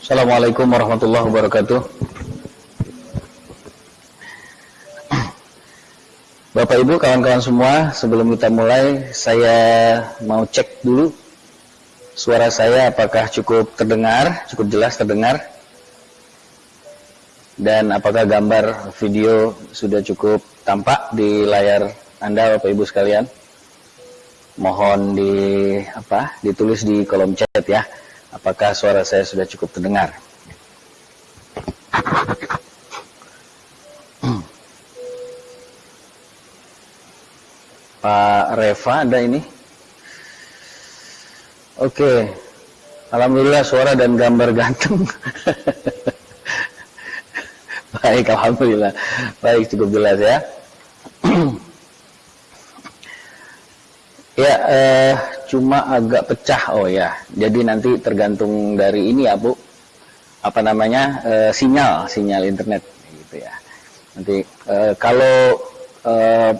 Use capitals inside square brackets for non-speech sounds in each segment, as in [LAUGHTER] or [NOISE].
Assalamualaikum warahmatullahi wabarakatuh. Bapak Ibu, kawan-kawan semua, sebelum kita mulai, saya mau cek dulu suara saya apakah cukup terdengar, cukup jelas terdengar, dan apakah gambar video sudah cukup tampak di layar Anda, Bapak Ibu sekalian mohon di apa ditulis di kolom chat ya. Apakah suara saya sudah cukup terdengar? Pak Reva ada ini? Oke. Alhamdulillah suara dan gambar ganteng. [LAUGHS] Baik Alhamdulillah. Baik cukup jelas ya Ya, eh, cuma agak pecah. Oh ya, jadi nanti tergantung dari ini ya Bu, apa namanya eh, sinyal, sinyal internet, gitu ya. Nanti eh, kalau eh,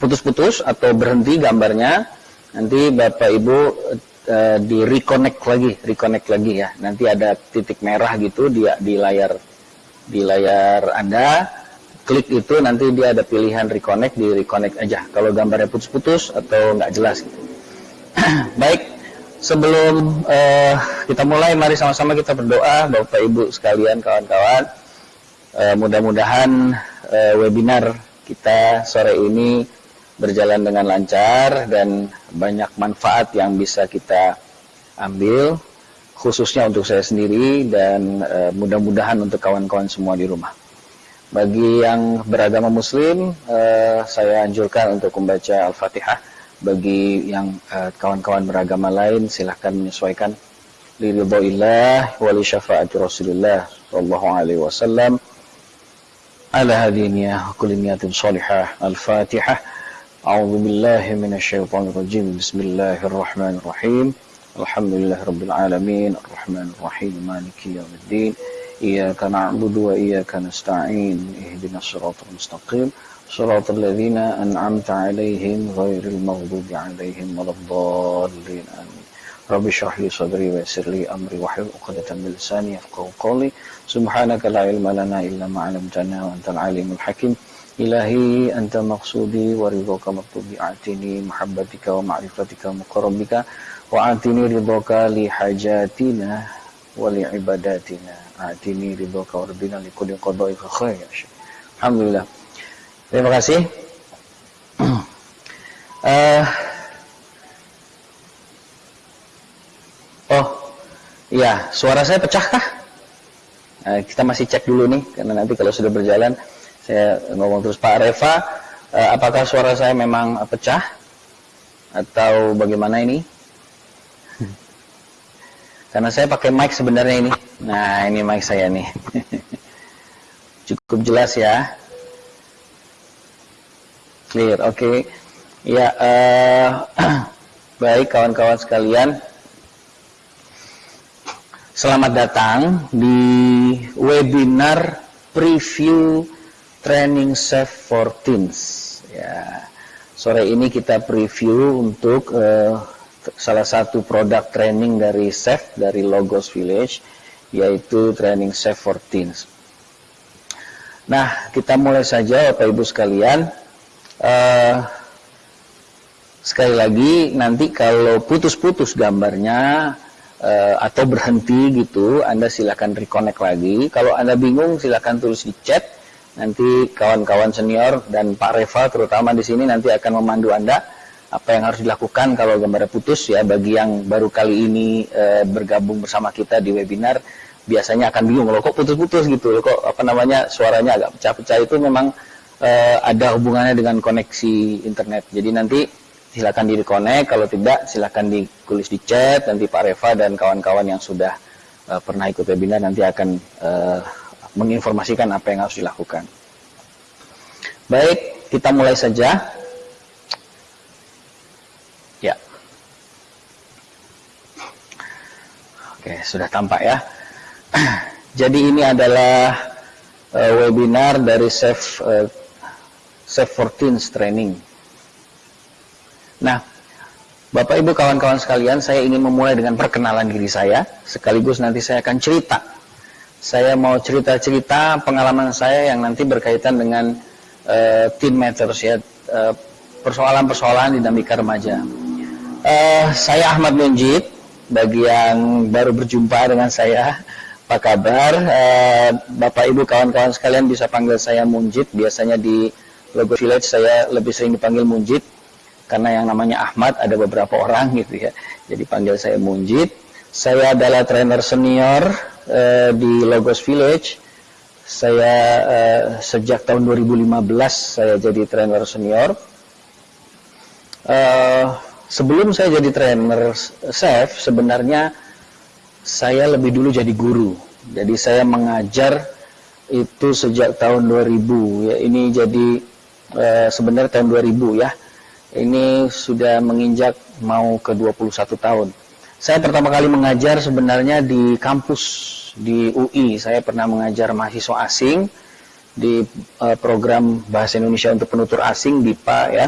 putus-putus atau berhenti gambarnya, nanti Bapak Ibu eh, di reconnect lagi, reconnect lagi ya. Nanti ada titik merah gitu di di layar di layar Anda klik itu nanti dia ada pilihan reconnect di reconnect aja. Kalau gambarnya putus-putus atau nggak jelas gitu. [CLEARS THROAT] baik sebelum uh, kita mulai mari sama-sama kita berdoa Bapak Ibu sekalian kawan-kawan. Uh, mudah-mudahan uh, webinar kita sore ini berjalan dengan lancar dan banyak manfaat yang bisa kita ambil khususnya untuk saya sendiri dan uh, mudah-mudahan untuk kawan-kawan semua di rumah bagi yang beragama muslim, uh, saya anjurkan untuk membaca Al-Fatihah. Bagi yang eh, kawan-kawan uh, beragama lain, silahkan menyesuaikan. Liridhoillah wali syafa'ati Rasulullah sallallahu alaihi wasallam. Ala hadiniyah kuliniyatin salihah. Al-Fatihah. A'udhu billahi minasyaitanir rajim. Bismillahirrahmanirrahim. Alhamdulillah rabbil alamin. Ar-Rahmanir-Rahim. Maliki yawmiddin. إياك نعبد وإياك نستعين. اهدنا الصراط المستقيم. صراط الذين أنعمت عليهم غير المغضوب عليهم ولا الضالين. آمين. رب اشرح لي صدري ويسر لي أمري واحلل عقدة من لساني يفقهوا قولي. سبحانك لا علم لنا إلا ما علمتنا وأنت العليم الحكيم. إلهي أنت مقصودي ورضاك مطلوبي أعطني محبتك ومعرفتك ومقربك وأعطني رضاك لحاجاتنا. ولعباداتنا Atini ridho kawarbina likudi qadai khair. Alhamdulillah. Terima kasih. uh, [CLEARS THROAT] oh, iya, suara saya pecahkah? Uh, kita masih cek dulu nih, karena nanti kalau sudah berjalan, saya ngomong terus Pak Reva, uh, apakah suara saya memang pecah? Atau bagaimana ini? Karena saya pakai mic sebenarnya ini. Nah, ini mic saya nih. [LAUGHS] Cukup jelas ya. Clear, oke. Okay. Ya, uh, [CLEARS THROAT] baik kawan-kawan sekalian. Selamat datang di webinar preview training Safe for Teens. Ya, sore ini kita preview untuk uh, salah satu produk training dari SEF, dari Logos Village, yaitu training SEF for Teens. Nah, kita mulai saja Bapak Ibu sekalian. Uh, sekali lagi, nanti kalau putus-putus gambarnya, uh, atau berhenti gitu, Anda silakan reconnect lagi. Kalau Anda bingung, silakan tulis di chat. Nanti kawan-kawan senior dan Pak Reva terutama di sini nanti akan memandu Anda apa yang harus dilakukan kalau gambarnya putus ya bagi yang baru kali ini e, bergabung bersama kita di webinar biasanya akan bingung loh kok putus-putus gitu? Loh kok apa namanya suaranya agak pecah-pecah? Itu memang e, ada hubungannya dengan koneksi internet. Jadi nanti silakan di connect kalau tidak silakan ditulis di chat nanti Pak Reva dan kawan-kawan yang sudah e, pernah ikut webinar nanti akan e, menginformasikan apa yang harus dilakukan. Baik kita mulai saja Oke, sudah tampak ya. [CLEARS THROAT] Jadi ini adalah uh, webinar dari Safe uh, Safe 14 Training. Nah, Bapak Ibu kawan-kawan sekalian, saya ingin memulai dengan perkenalan diri saya, sekaligus nanti saya akan cerita. Saya mau cerita-cerita pengalaman saya yang nanti berkaitan dengan uh, teen matters ya, uh, persoalan-persoalan dinamika remaja. Uh, saya Ahmad Munjid, bagi yang baru berjumpa dengan saya, apa kabar? Uh, Bapak Ibu kawan-kawan sekalian bisa panggil saya Munjid, biasanya di Logo Village saya lebih sering dipanggil Munjid karena yang namanya Ahmad ada beberapa orang gitu ya. Jadi panggil saya Munjid. Saya adalah trainer senior uh, di Logos Village. Saya uh, sejak tahun 2015 saya jadi trainer senior. Sebelum saya jadi trainer chef, sebenarnya saya lebih dulu jadi guru. Jadi saya mengajar itu sejak tahun 2000 ya. Ini jadi uh, sebenarnya tahun 2000 ya ini sudah menginjak mau ke 21 tahun. Saya pertama kali mengajar sebenarnya di kampus di UI. Saya pernah mengajar mahasiswa asing di uh, program Bahasa Indonesia untuk penutur asing BIPA ya,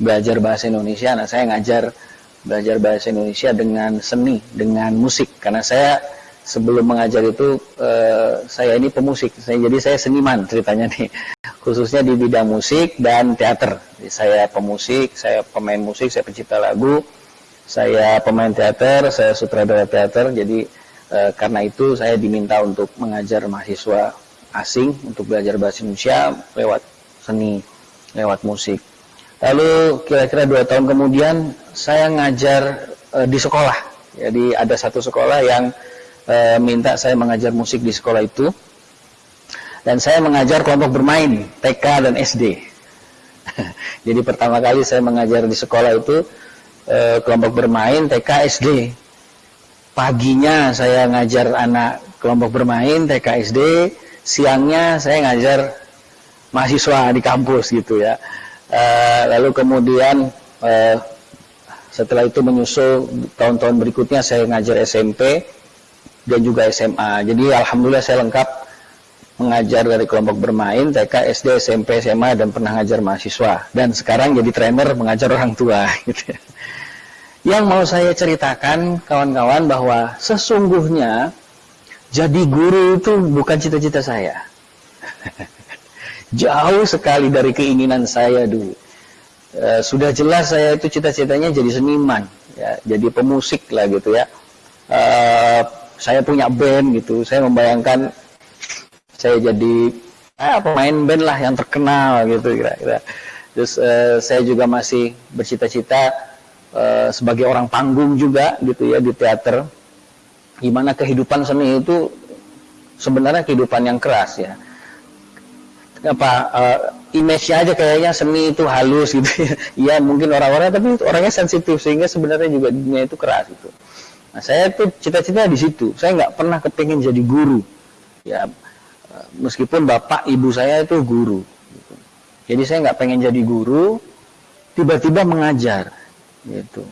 belajar bahasa Indonesia. Nah, saya ngajar belajar bahasa Indonesia dengan seni, dengan musik karena saya sebelum mengajar itu uh, saya ini pemusik. Jadi saya seniman ceritanya nih [LAUGHS] khususnya di bidang musik dan teater. Saya pemusik, saya pemain musik, saya pencipta lagu, saya pemain teater, saya sutradara teater. Jadi e, karena itu saya diminta untuk mengajar mahasiswa asing untuk belajar bahasa Indonesia lewat seni, lewat musik. Lalu kira-kira dua tahun kemudian saya ngajar e, di sekolah. Jadi ada satu sekolah yang e, minta saya mengajar musik di sekolah itu dan saya mengajar kelompok bermain TK dan SD. [LAUGHS] Jadi pertama kali saya mengajar di sekolah itu eh, kelompok bermain TK SD. Paginya saya ngajar anak kelompok bermain TK SD, siangnya saya ngajar mahasiswa di kampus gitu ya. Eh, lalu kemudian eh, setelah itu menyusul tahun-tahun berikutnya saya ngajar SMP dan juga SMA. Jadi alhamdulillah saya lengkap mengajar dari kelompok bermain, TK, SD, SMP, SMA, dan pernah ngajar mahasiswa. Dan sekarang jadi trainer mengajar orang tua. [LAUGHS] Gitu. Yang mau saya ceritakan, kawan-kawan, bahwa sesungguhnya jadi guru itu bukan cita-cita saya. [LAUGHS] Jauh sekali dari keinginan saya dulu. E, sudah jelas saya itu cita-citanya jadi seniman, ya, jadi pemusik lah gitu ya. E, saya punya band gitu, saya membayangkan saya jadi eh, pemain band lah yang terkenal gitu kira-kira. Terus eh, saya juga masih bercita-cita eh, sebagai orang panggung juga gitu ya di teater. Gimana kehidupan seni itu sebenarnya kehidupan yang keras ya. Apa uh, image-nya aja kayaknya seni itu halus gitu ya. [LAUGHS] Iya mungkin orang-orang tapi orangnya sensitif sehingga sebenarnya juga dunia itu keras itu. Nah saya tuh cita-cita di situ. Saya nggak pernah kepingin jadi guru. Ya meskipun bapak ibu saya itu guru gitu. jadi saya nggak pengen jadi guru tiba-tiba mengajar gitu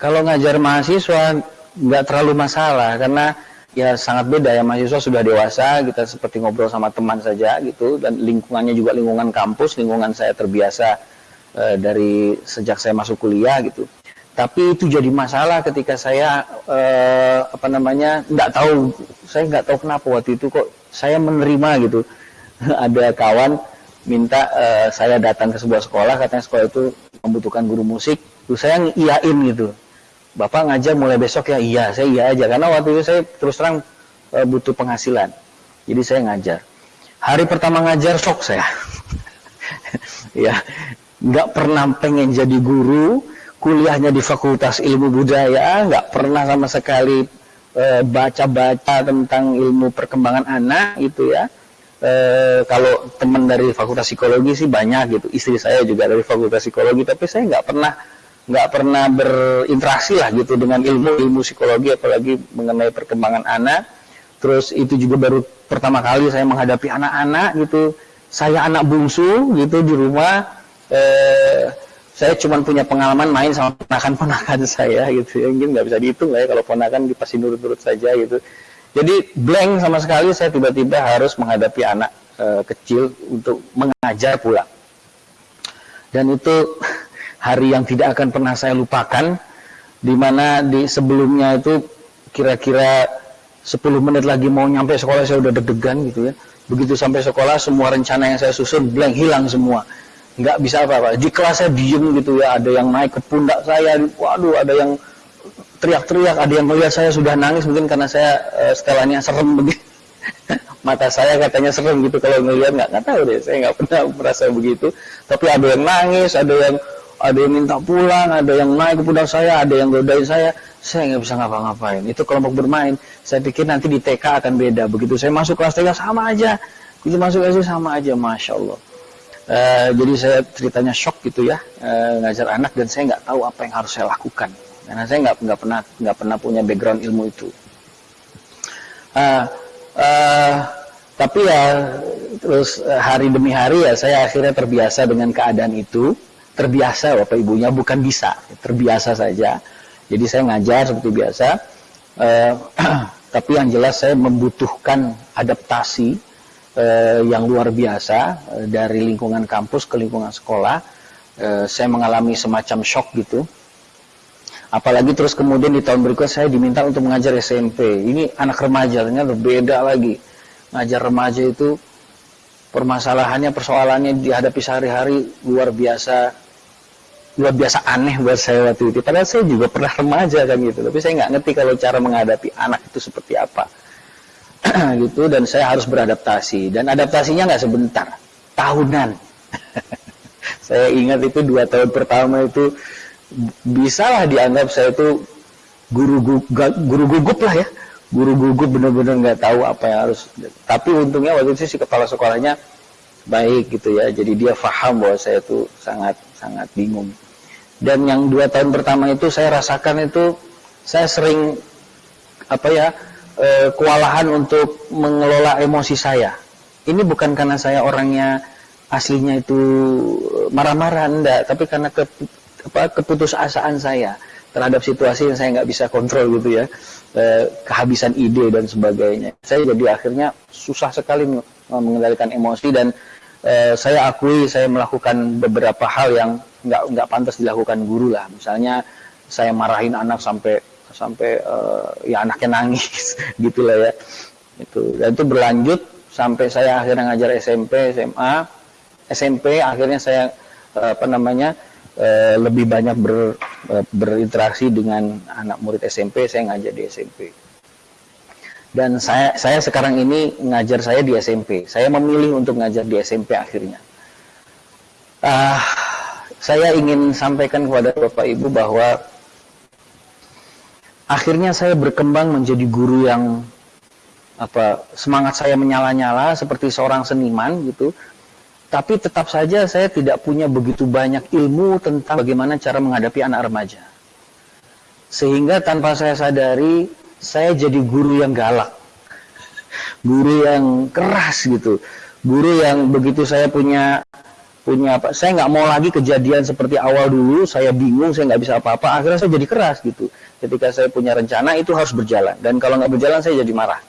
kalau ngajar mahasiswa nggak terlalu masalah karena ya sangat beda ya mahasiswa sudah dewasa kita seperti ngobrol sama teman saja gitu dan lingkungannya juga lingkungan kampus lingkungan saya terbiasa e, dari sejak saya masuk kuliah gitu. Tapi itu jadi masalah ketika saya e, apa namanya nggak tahu saya nggak tahu kenapa waktu itu kok saya menerima gitu. [LAUGHS] Ada kawan minta uh, saya datang ke sebuah sekolah katanya sekolah itu membutuhkan guru musik terus saya iyain gitu bapak ngajar mulai besok ya? Iya saya iya aja. Karena waktu itu saya terus terang uh, butuh penghasilan. Jadi saya ngajar. Hari pertama ngajar shock saya. [LAUGHS] Ya nggak pernah pengen jadi guru. Kuliahnya di fakultas ilmu budaya. Nggak pernah sama sekali Eh, baca-baca tentang ilmu perkembangan anak gitu ya. E, kalau teman dari fakultas psikologi sih banyak gitu. Istri saya juga dari fakultas psikologi, tapi saya nggak pernah nggak pernah berinteraksi lah gitu dengan ilmu ilmu psikologi apalagi mengenai perkembangan anak. Terus itu juga baru pertama kali saya menghadapi anak-anak gitu. Saya anak bungsu gitu di rumah. Eh, saya cuma punya pengalaman main sama ponakan-ponakan [LAUGHS] saya gitu ya mungkin nggak bisa dihitung lah ya kalau ponakan pasti nurut-nurut saja gitu jadi blank sama sekali saya tiba-tiba harus menghadapi anak e, kecil untuk mengajar pula dan itu [LAUGHS] hari yang tidak akan pernah saya lupakan di mana di sebelumnya itu kira-kira 10 menit lagi mau nyampe sekolah saya udah deg-degan gitu ya. Begitu sampai sekolah semua rencana yang saya susun blank hilang semua. Nggak bisa apa-apa. Di kelas saya diem gitu ya ada yang naik ke pundak saya waduh ada yang teriak-teriak ada yang melihat saya sudah nangis mungkin karena saya uh, setelahnya serem begitu [LAUGHS] mata saya katanya serem gitu kalau ngelihat nggak nggak tahu deh saya nggak pernah merasa begitu. Tapi ada yang nangis ada yang ada yang minta pulang ada yang naik ke pundak saya ada yang godain saya. Saya nggak bisa ngapa-ngapain. Itu kelompok bermain. Saya pikir nanti di TK akan beda. Begitu saya masuk kelas TK sama aja. Itu masuk SD sama aja masya Allah. Uh, jadi saya ceritanya shock gitu ya. Uh, ngajar anak dan saya nggak tahu apa yang harus saya lakukan. Karena saya nggak nggak pernah nggak pernah punya background ilmu itu. Uh, tapi ya terus hari demi hari ya saya akhirnya terbiasa dengan keadaan itu terbiasa bapak ibunya bukan bisa terbiasa saja jadi saya ngajar seperti biasa uh, [CLEARS THROAT] tapi yang jelas saya membutuhkan adaptasi eh, yang luar biasa eh, dari lingkungan kampus ke lingkungan sekolah. Eh, saya mengalami semacam shock gitu. Apalagi terus kemudian di tahun berikutnya saya diminta untuk mengajar SMP. Ini anak remaja, ternyata beda lagi. Ngajar remaja itu permasalahannya, persoalannya dihadapi sehari-hari luar biasa luar biasa aneh buat saya waktu itu. Padahal saya juga pernah remaja kan gitu. Tapi saya nggak ngerti kalau cara menghadapi anak itu seperti apa. [CLEARS THROAT] gitu dan saya harus beradaptasi. Dan adaptasinya nggak sebentar. Tahunan. [LAUGHS] Saya ingat itu dua tahun pertama itu bisalah dianggap saya itu guru guru gugup lah ya. Guru gugup benar-benar nggak tahu apa yang harus. Tapi untungnya waktu itu si kepala sekolahnya baik gitu ya. Jadi dia paham bahwa saya itu sangat sangat bingung dan yang dua tahun pertama itu saya rasakan itu saya sering apa ya e, kewalahan untuk mengelola emosi saya. Ini bukan karena saya orangnya aslinya itu marah-marah enggak, tapi karena ke, apa, keputusasaan saya terhadap situasi yang saya nggak bisa kontrol gitu ya, e, kehabisan ide dan sebagainya. Saya jadi akhirnya susah sekali mengendalikan emosi dan e, saya akui saya melakukan beberapa hal yang nggak nggak pantas dilakukan guru lah. Misalnya saya marahin anak sampai sampai uh, ya anaknya nangis [LAUGHS] gitulah ya. Itu. Dan itu berlanjut sampai saya akhirnya ngajar SMP SMA SMP akhirnya saya uh, apa namanya uh, lebih banyak ber, berinteraksi dengan anak murid SMP saya ngajar di SMP dan saya saya sekarang ini ngajar saya di SMP saya memilih untuk ngajar di SMP akhirnya. Uh, saya ingin sampaikan kepada bapak ibu bahwa akhirnya saya berkembang menjadi guru yang apa semangat saya menyala-nyala seperti seorang seniman gitu. Tapi tetap saja saya tidak punya begitu banyak ilmu tentang bagaimana cara menghadapi anak remaja. Sehingga tanpa saya sadari saya jadi guru yang galak. Guru yang keras gitu. Guru yang begitu saya punya punya apa saya nggak mau lagi kejadian seperti awal dulu saya bingung saya nggak bisa apa-apa akhirnya saya jadi keras gitu. Ketika saya punya rencana itu harus berjalan dan kalau nggak berjalan saya jadi marah.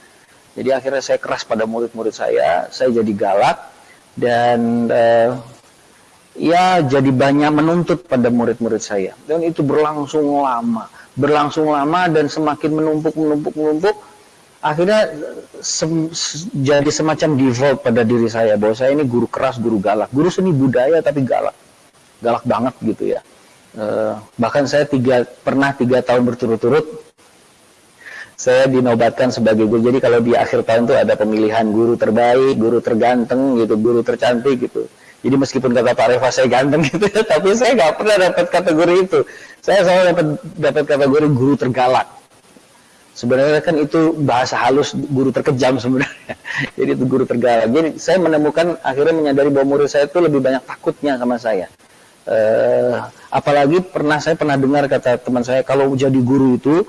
Jadi akhirnya saya keras pada murid-murid saya saya jadi galak dan eh, ya jadi banyak menuntut pada murid-murid saya. Dan itu berlangsung lama berlangsung lama dan semakin menumpuk menumpuk menumpuk akhirnya sem jadi semacam default pada diri saya bahwa saya ini guru keras, guru galak, guru seni budaya tapi galak, galak banget gitu ya. E, bahkan saya tiga pernah tiga tahun berturut-turut saya dinobatkan sebagai guru. Jadi kalau di akhir tahun itu ada pemilihan guru terbaik, guru terganteng gitu, guru tercantik gitu. Jadi meskipun kata Pak Reva saya ganteng [LAUGHS] gitu ya, tapi saya nggak pernah dapat kategori itu. Saya selalu dapat dapat kategori guru tergalak Sebenarnya kan itu bahasa halus guru terkejam sebenarnya. [LAUGHS] Jadi itu guru tergalak. Jadi saya menemukan akhirnya menyadari bahwa murid saya itu lebih banyak takutnya sama saya. Uh, apalagi pernah saya pernah dengar kata teman saya kalau jadi guru itu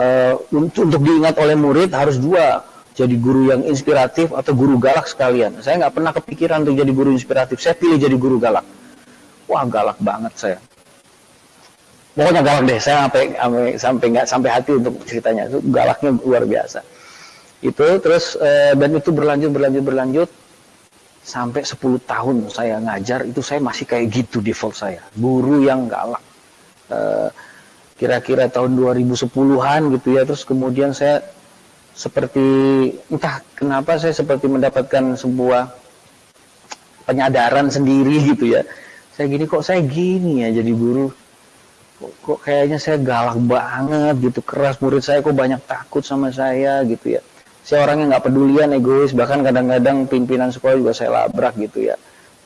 uh, untuk, untuk diingat oleh murid harus dua jadi guru yang inspiratif atau guru galak sekalian. Saya nggak pernah kepikiran untuk jadi guru inspiratif. Saya pilih jadi guru galak. Wah galak banget saya pokoknya galak deh saya sampai sampai sampai nggak sampai hati untuk ceritanya. Itu galaknya luar biasa. Itu terus e, dan itu berlanjut berlanjut berlanjut. Sampai 10 tahun saya ngajar itu saya masih kayak gitu default saya. Guru yang galak. E, kira-kira tahun 2010-an gitu ya terus kemudian saya seperti entah kenapa saya seperti mendapatkan sebuah penyadaran sendiri gitu ya. Saya gini kok saya gini ya jadi guru kok, kok kayaknya saya galak banget gitu keras. Murid saya kok banyak takut sama saya gitu ya. Saya orangnya nggak pedulian egois. Bahkan kadang-kadang pimpinan sekolah juga saya labrak gitu ya.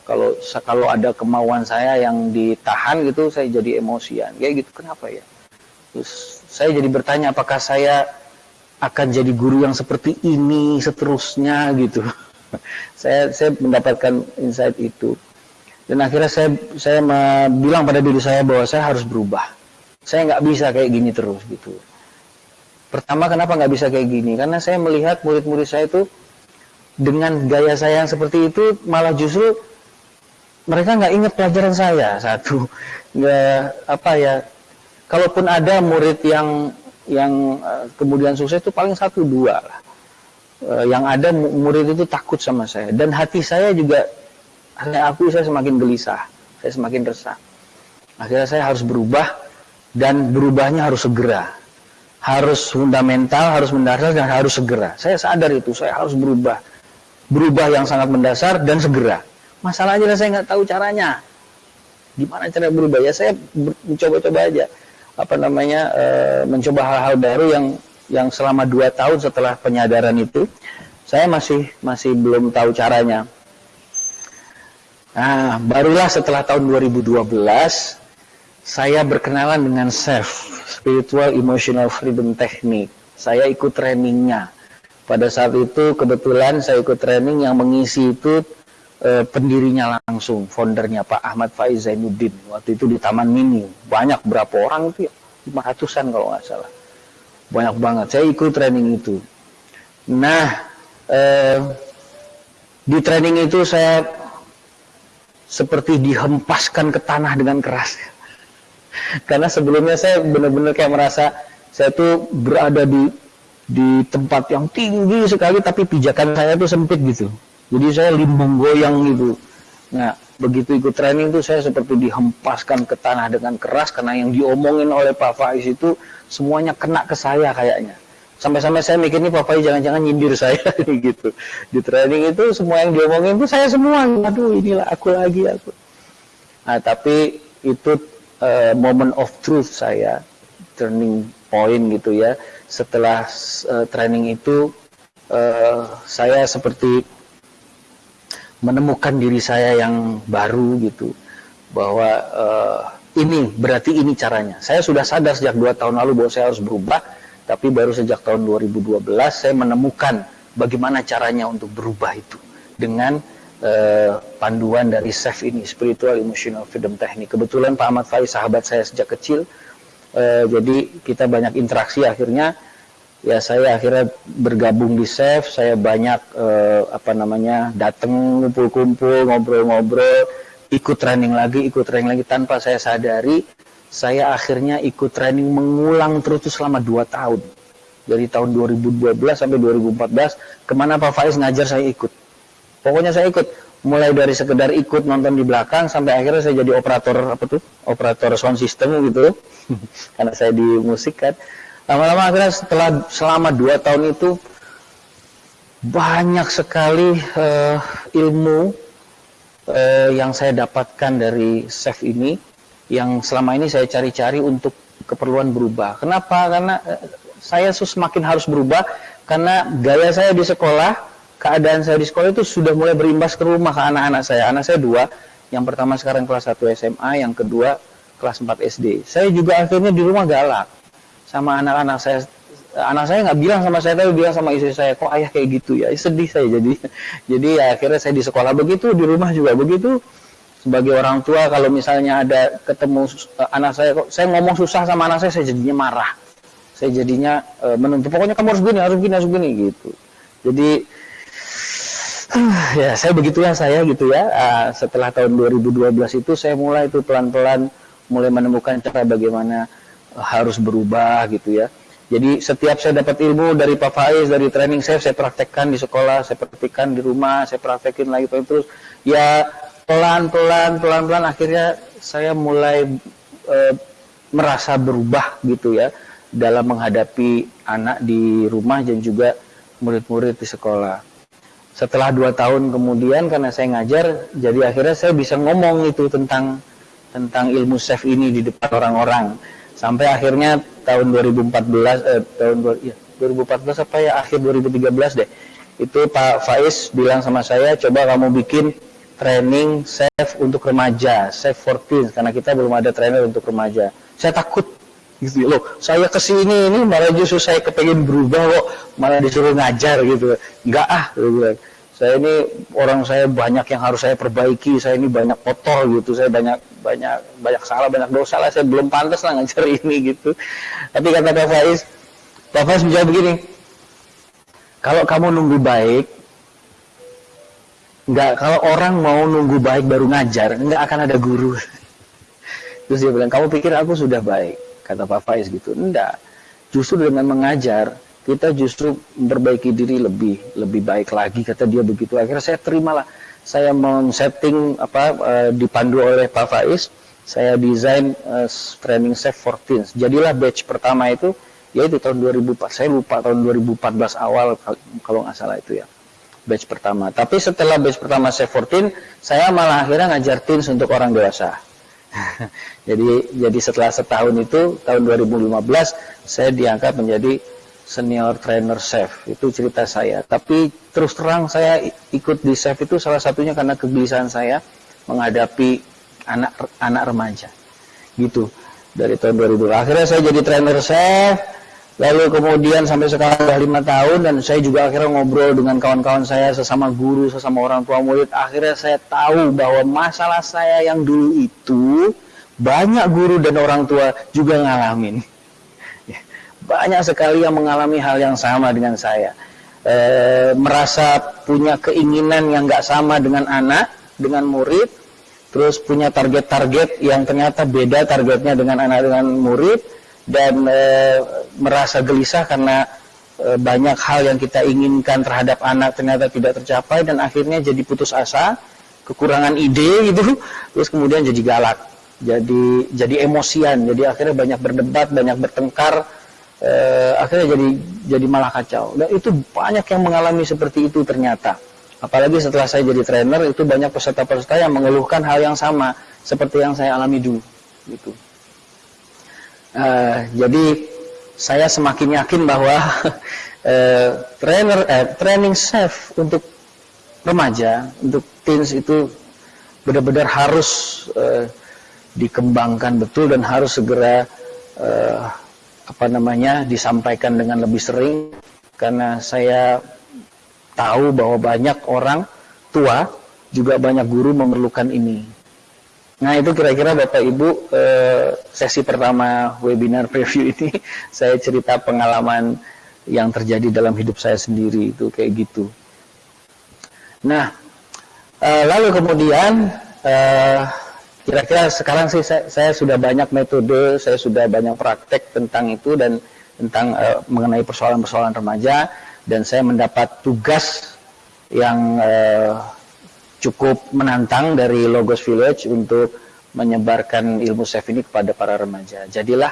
Kalau kalau ada kemauan saya yang ditahan gitu saya jadi emosian. Kayak gitu kenapa ya? Terus saya jadi bertanya apakah saya akan jadi guru yang seperti ini seterusnya gitu. [LAUGHS] saya saya mendapatkan insight itu. Dan akhirnya saya saya bilang pada diri saya bahwa saya harus berubah. Saya nggak bisa kayak gini terus gitu. Pertama kenapa nggak bisa kayak gini? Karena saya melihat murid-murid saya itu dengan gaya saya yang seperti itu malah justru mereka nggak ingat pelajaran saya [LAUGHS] satu nggak apa ya kalaupun ada murid yang yang uh, kemudian sukses itu paling satu dua lah. Uh, yang ada murid itu takut sama saya dan hati saya juga hanya aku saya semakin gelisah, saya semakin resah. Akhirnya saya harus berubah dan berubahnya harus segera. Harus fundamental, harus mendasar dan harus segera. Saya sadar itu, saya harus berubah. Berubah yang sangat mendasar dan segera. Masalahnya saya nggak tahu caranya. Gimana cara berubah? Ya saya mencoba-coba aja apa namanya e, mencoba hal-hal baru yang yang selama dua tahun setelah penyadaran itu saya masih masih belum tahu caranya. Nah, barulah setelah tahun 2012 saya berkenalan dengan SEF, Spiritual Emotional Freedom Technique. Saya ikut trainingnya. Pada saat itu kebetulan saya ikut training yang mengisi itu eh, pendirinya langsung, foundernya Pak Ahmad Faiz Zainuddin. Waktu itu di Taman Mini. Banyak berapa orang itu ya? 500-an kalau nggak salah. Banyak banget. Saya ikut training itu. Nah, eh, di training itu saya seperti dihempaskan ke tanah dengan keras. Karena sebelumnya saya benar-benar kayak merasa saya tuh berada di di tempat yang tinggi sekali tapi pijakan saya tuh sempit gitu. Jadi saya limbung goyang gitu. Nah, begitu ikut training itu saya seperti dihempaskan ke tanah dengan keras karena yang diomongin oleh Pak Faiz itu semuanya kena ke saya kayaknya. Sampai-sampai saya mikir nih Pak Faiz jangan-jangan nyindir saya [LAUGHS] gitu. Di training itu semua yang diomongin itu saya semua. Aduh, inilah aku lagi aku. Nah, tapi itu uh, moment of truth saya, turning point gitu ya. Setelah uh, training itu uh, saya seperti menemukan diri saya yang baru gitu bahwa uh, ini berarti ini caranya saya sudah sadar sejak dua tahun lalu bahwa saya harus berubah tapi baru sejak tahun 2012 saya menemukan bagaimana caranya untuk berubah itu dengan uh, panduan dari SEF ini spiritual emotional freedom technique. Kebetulan Pak Ahmad Faiz sahabat saya sejak kecil uh, jadi kita banyak interaksi. Akhirnya ya saya akhirnya bergabung di SEF, saya banyak eh, apa namanya datang kumpul-kumpul, ngobrol-ngobrol, ikut training lagi, ikut training lagi tanpa saya sadari, saya akhirnya ikut training mengulang terus selama 2 tahun. Dari tahun 2012 sampai 2014, ke mana Pak Faiz ngajar saya ikut. Pokoknya saya ikut, mulai dari sekedar ikut nonton di belakang sampai akhirnya saya jadi operator apa tuh, operator sound system gitu, [LAUGHS] karena saya di musik kan. Lama-lama akhirnya setelah selama dua tahun itu banyak sekali uh, ilmu uh, yang saya dapatkan dari chef ini yang selama ini saya cari-cari untuk keperluan berubah. Kenapa? Karena uh, saya semakin harus berubah karena gaya saya di sekolah, keadaan saya di sekolah itu sudah mulai berimbas ke rumah ke anak-anak saya. Anak saya dua, yang pertama sekarang kelas 1 SMA, yang kedua kelas 4 SD. Saya juga akhirnya di rumah galak sama anak-anak saya anak saya nggak bilang sama saya tapi bilang sama istri saya kok ayah kayak gitu ya sedih saya jadi [LAUGHS] jadi ya akhirnya saya di sekolah begitu di rumah juga begitu sebagai orang tua kalau misalnya ada ketemu uh, anak saya kok saya ngomong susah sama anak saya saya jadinya marah saya jadinya uh, menuntut pokoknya kamu harus gini harus gini harus gini gitu jadi [SIGHS] ya saya begitulah saya gitu ya uh, setelah tahun 2012 itu saya mulai itu pelan-pelan mulai menemukan cara bagaimana harus berubah gitu ya. Jadi setiap saya dapat ilmu dari Pak Faiz, dari training saya, saya praktekkan di sekolah, saya praktekkan di rumah, saya praktekin lagi terus. Ya pelan-pelan, pelan-pelan akhirnya saya mulai uh, merasa berubah gitu ya dalam menghadapi anak di rumah dan juga murid-murid di sekolah. Setelah dua tahun kemudian karena saya ngajar, jadi akhirnya saya bisa ngomong itu tentang tentang ilmu chef ini di depan orang-orang. Sampai akhirnya tahun 2014 eh, tahun ya, 2014 apa ya akhir 2013 deh. Itu Pak Faiz bilang sama saya, coba kamu bikin training chef untuk remaja, chef 14 karena kita belum ada trainer untuk remaja. Saya takut. Gitu. Loh saya ke sini ini malah justru saya kepengen berubah kok. Malah disuruh ngajar gitu. Enggak ah gitu. saya ini orang saya banyak yang harus saya perbaiki. Saya ini banyak kotor gitu. Saya banyak banyak banyak salah banyak dosa lah. Saya belum pantas lah ngajar [LAUGHS] ini gitu. Tapi kata Pak Faiz Pak Faiz menjawab begini kalau kamu nunggu baik Enggak, kalau orang mau nunggu baik baru ngajar, enggak akan ada guru. Terus dia bilang, kamu pikir aku sudah baik? kata Pak Faiz gitu. Enggak. Justru dengan mengajar kita justru memperbaiki diri lebih lebih baik lagi kata dia begitu. Akhirnya saya terimalah. Saya men-setting apa uh, dipandu oleh Pak Faiz, saya desain uh, training safe for teens. Jadilah batch pertama itu yaitu tahun 2004. Saya lupa tahun 2014 awal kalau nggak salah itu ya batch pertama. Tapi setelah batch pertama Safe 14, saya malah akhirnya ngajar teens untuk orang dewasa. [LAUGHS] jadi jadi setelah setahun itu tahun 2015 saya diangkat menjadi senior trainer chef. Itu cerita saya. Tapi terus terang saya ikut di chef itu salah satunya karena kegelisahan saya menghadapi anak anak remaja. Gitu. Dari tahun 2000 akhirnya saya jadi trainer chef Lalu kemudian sampai sekarang sudah lima tahun dan saya juga akhirnya ngobrol dengan kawan-kawan saya sesama guru, sesama orang tua murid. Akhirnya saya tahu bahwa masalah saya yang dulu itu banyak guru dan orang tua juga ngalamin. Ya, banyak sekali yang mengalami hal yang sama dengan saya. E, merasa punya keinginan yang nggak sama dengan anak, dengan murid, terus punya target-target yang ternyata beda targetnya dengan anak dengan murid dan e, merasa gelisah karena e, banyak hal yang kita inginkan terhadap anak ternyata tidak tercapai dan akhirnya jadi putus asa, kekurangan ide gitu, terus kemudian jadi galak, jadi jadi emosian, jadi akhirnya banyak berdebat, banyak bertengkar, e, akhirnya jadi jadi malah kacau. Dan itu banyak yang mengalami seperti itu ternyata. Apalagi setelah saya jadi trainer itu banyak peserta-peserta yang mengeluhkan hal yang sama seperti yang saya alami dulu gitu. Uh, jadi saya semakin yakin bahwa uh, [LAUGHS] trainer eh, training chef untuk remaja, untuk teens itu benar-benar harus uh, dikembangkan betul dan harus segera uh, apa namanya disampaikan dengan lebih sering karena saya tahu bahwa banyak orang tua juga banyak guru memerlukan ini. Nah itu kira-kira Bapak Ibu eh, sesi pertama webinar preview ini [LAUGHS] saya cerita pengalaman yang terjadi dalam hidup saya sendiri itu kayak gitu. Nah eh, lalu kemudian eh, kira-kira sekarang sih saya, sudah banyak metode, saya sudah banyak praktek tentang itu dan tentang mengenai persoalan-persoalan remaja dan saya mendapat tugas yang cukup menantang dari Logos Village untuk menyebarkan ilmu chef ini kepada para remaja. Jadilah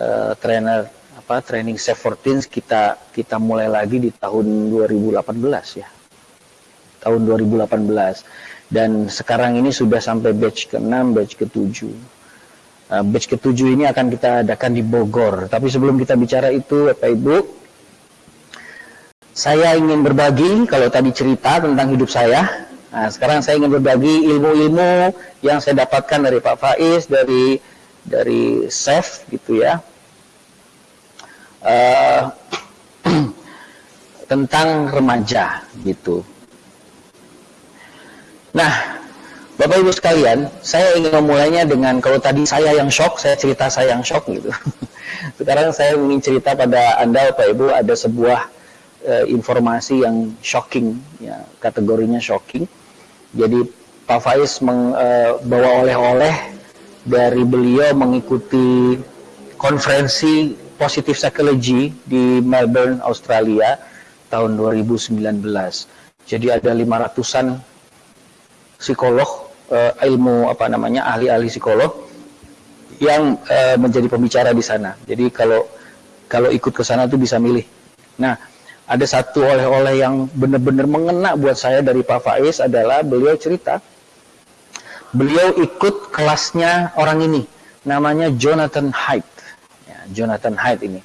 uh, trainer apa training chef 14 kita kita mulai lagi di tahun 2018 ya. Tahun 2018 dan sekarang ini sudah sampai batch ke-6, batch ke-7. Uh, batch ke-7 ini akan kita adakan di Bogor. Tapi sebelum kita bicara itu Bapak Ibu, saya ingin berbagi kalau tadi cerita tentang hidup saya Nah, sekarang saya ingin berbagi ilmu-ilmu yang saya dapatkan dari Pak Faiz, dari dari Chef gitu ya. Uh, [CLEARS THROAT] tentang remaja gitu. Nah, Bapak Ibu sekalian, saya ingin memulainya dengan kalau tadi saya yang shock, saya cerita saya yang shock gitu. [LAUGHS] Sekarang saya ingin cerita pada Anda Bapak Ibu ada sebuah uh, informasi yang shocking ya, kategorinya shocking jadi Pak Faiz membawa uh, oleh-oleh dari beliau mengikuti konferensi Positive Psychology di Melbourne, Australia tahun 2019. Jadi ada 500-an psikolog uh, ilmu apa namanya ahli-ahli psikolog yang uh, menjadi pembicara di sana. Jadi kalau kalau ikut ke sana tuh bisa milih. Nah, ada satu oleh-oleh yang benar-benar mengena buat saya dari Pak Faiz adalah beliau cerita. Beliau ikut kelasnya orang ini namanya Jonathan Haidt. Ya, Jonathan Haidt ini.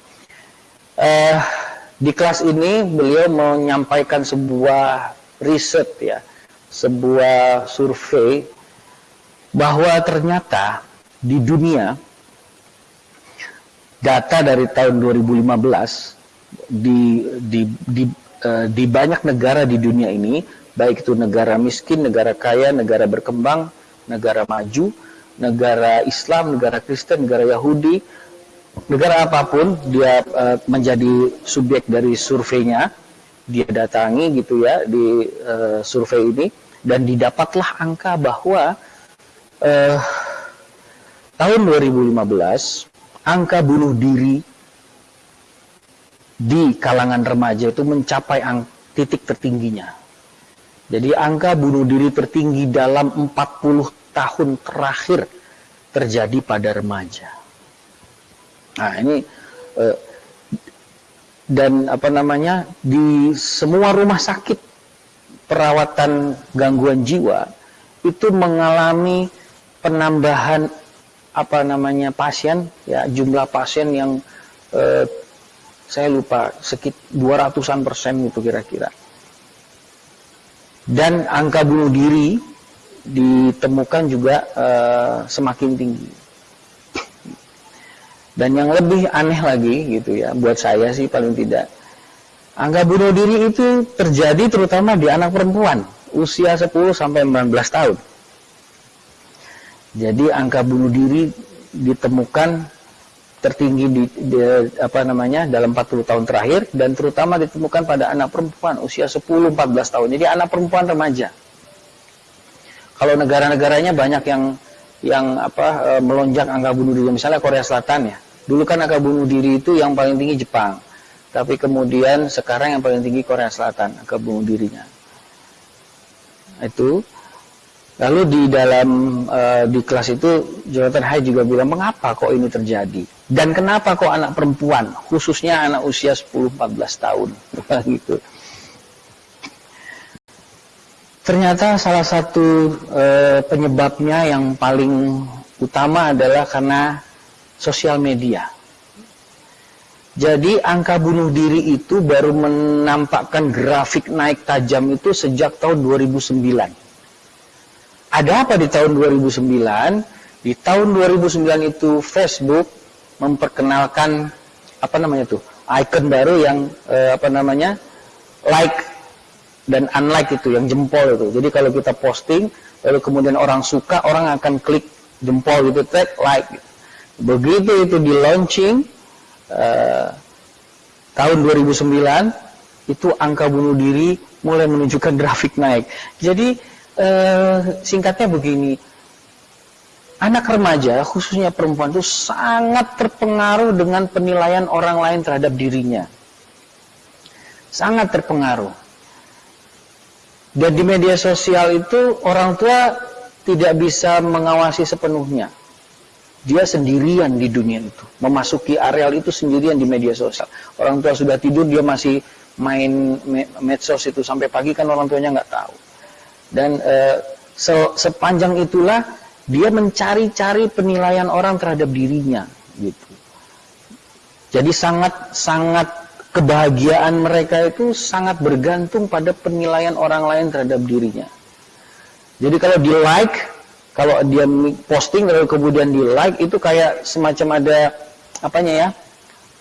Uh, di kelas ini beliau menyampaikan sebuah riset ya sebuah survei bahwa ternyata di dunia data dari tahun 2015 di di di uh, di banyak negara di dunia ini, baik itu negara miskin, negara kaya, negara berkembang, negara maju, negara Islam, negara Kristen, negara Yahudi, negara apa pun dia uh, menjadi subjek dari surveinya, dia datangi gitu ya di uh, survei ini dan didapatlah angka bahwa uh, tahun 2015 angka bunuh diri di kalangan remaja itu mencapai ang titik tertingginya. Jadi angka bunuh diri tertinggi dalam 40 tahun terakhir terjadi pada remaja. Nah ini eh, dan apa namanya di semua rumah sakit perawatan gangguan jiwa itu mengalami penambahan apa namanya pasien ya jumlah pasien yang eh, saya lupa sekit 200-an persen itu kira-kira. Dan angka bunuh diri ditemukan juga uh, semakin tinggi. Dan yang lebih aneh lagi gitu ya, buat saya sih paling tidak, angka bunuh diri itu terjadi terutama di anak perempuan usia 10 sampai 19 tahun. Jadi angka bunuh diri ditemukan tertinggi di, di apa namanya dalam 40 tahun terakhir dan terutama ditemukan pada anak perempuan usia 10-14 tahun. Jadi anak perempuan remaja. Kalau negara-negaranya banyak yang yang apa e, melonjak angka bunuh diri misalnya Korea Selatan ya. Dulu kan angka bunuh diri itu yang paling tinggi Jepang. Tapi kemudian sekarang yang paling tinggi Korea Selatan angka bunuh dirinya. Itu Lalu di dalam uh, di kelas itu Jonathan Hay juga bilang mengapa kok ini terjadi dan kenapa kok anak perempuan khususnya anak usia 10-14 tahun [LAUGHS] gitu. Ternyata salah satu uh, penyebabnya yang paling utama adalah karena sosial media. Jadi angka bunuh diri itu baru menampakkan grafik naik tajam itu sejak tahun 2009 ada apa di tahun 2009? Di tahun 2009 itu Facebook memperkenalkan apa namanya tuh icon baru yang eh, apa namanya like dan unlike itu yang jempol itu. Jadi kalau kita posting lalu kemudian orang suka, orang akan klik jempol gitu, tag like. Begitu itu di launching eh, tahun 2009 itu angka bunuh diri mulai menunjukkan [LAUGHS] grafik naik. Jadi eh, singkatnya begini, anak remaja khususnya perempuan itu sangat terpengaruh dengan penilaian orang lain terhadap dirinya. Sangat terpengaruh. Dan di media sosial itu orang tua tidak bisa mengawasi sepenuhnya. Dia sendirian di dunia itu. Memasuki areal itu sendirian di media sosial. Orang tua sudah tidur, dia masih main medsos itu sampai pagi kan orang tuanya nggak tahu dan e, se sepanjang itulah dia mencari-cari penilaian orang terhadap dirinya gitu. Jadi sangat sangat kebahagiaan mereka itu sangat bergantung pada penilaian orang lain terhadap dirinya. Jadi kalau di like, kalau dia posting lalu kemudian di like itu kayak semacam ada apanya ya?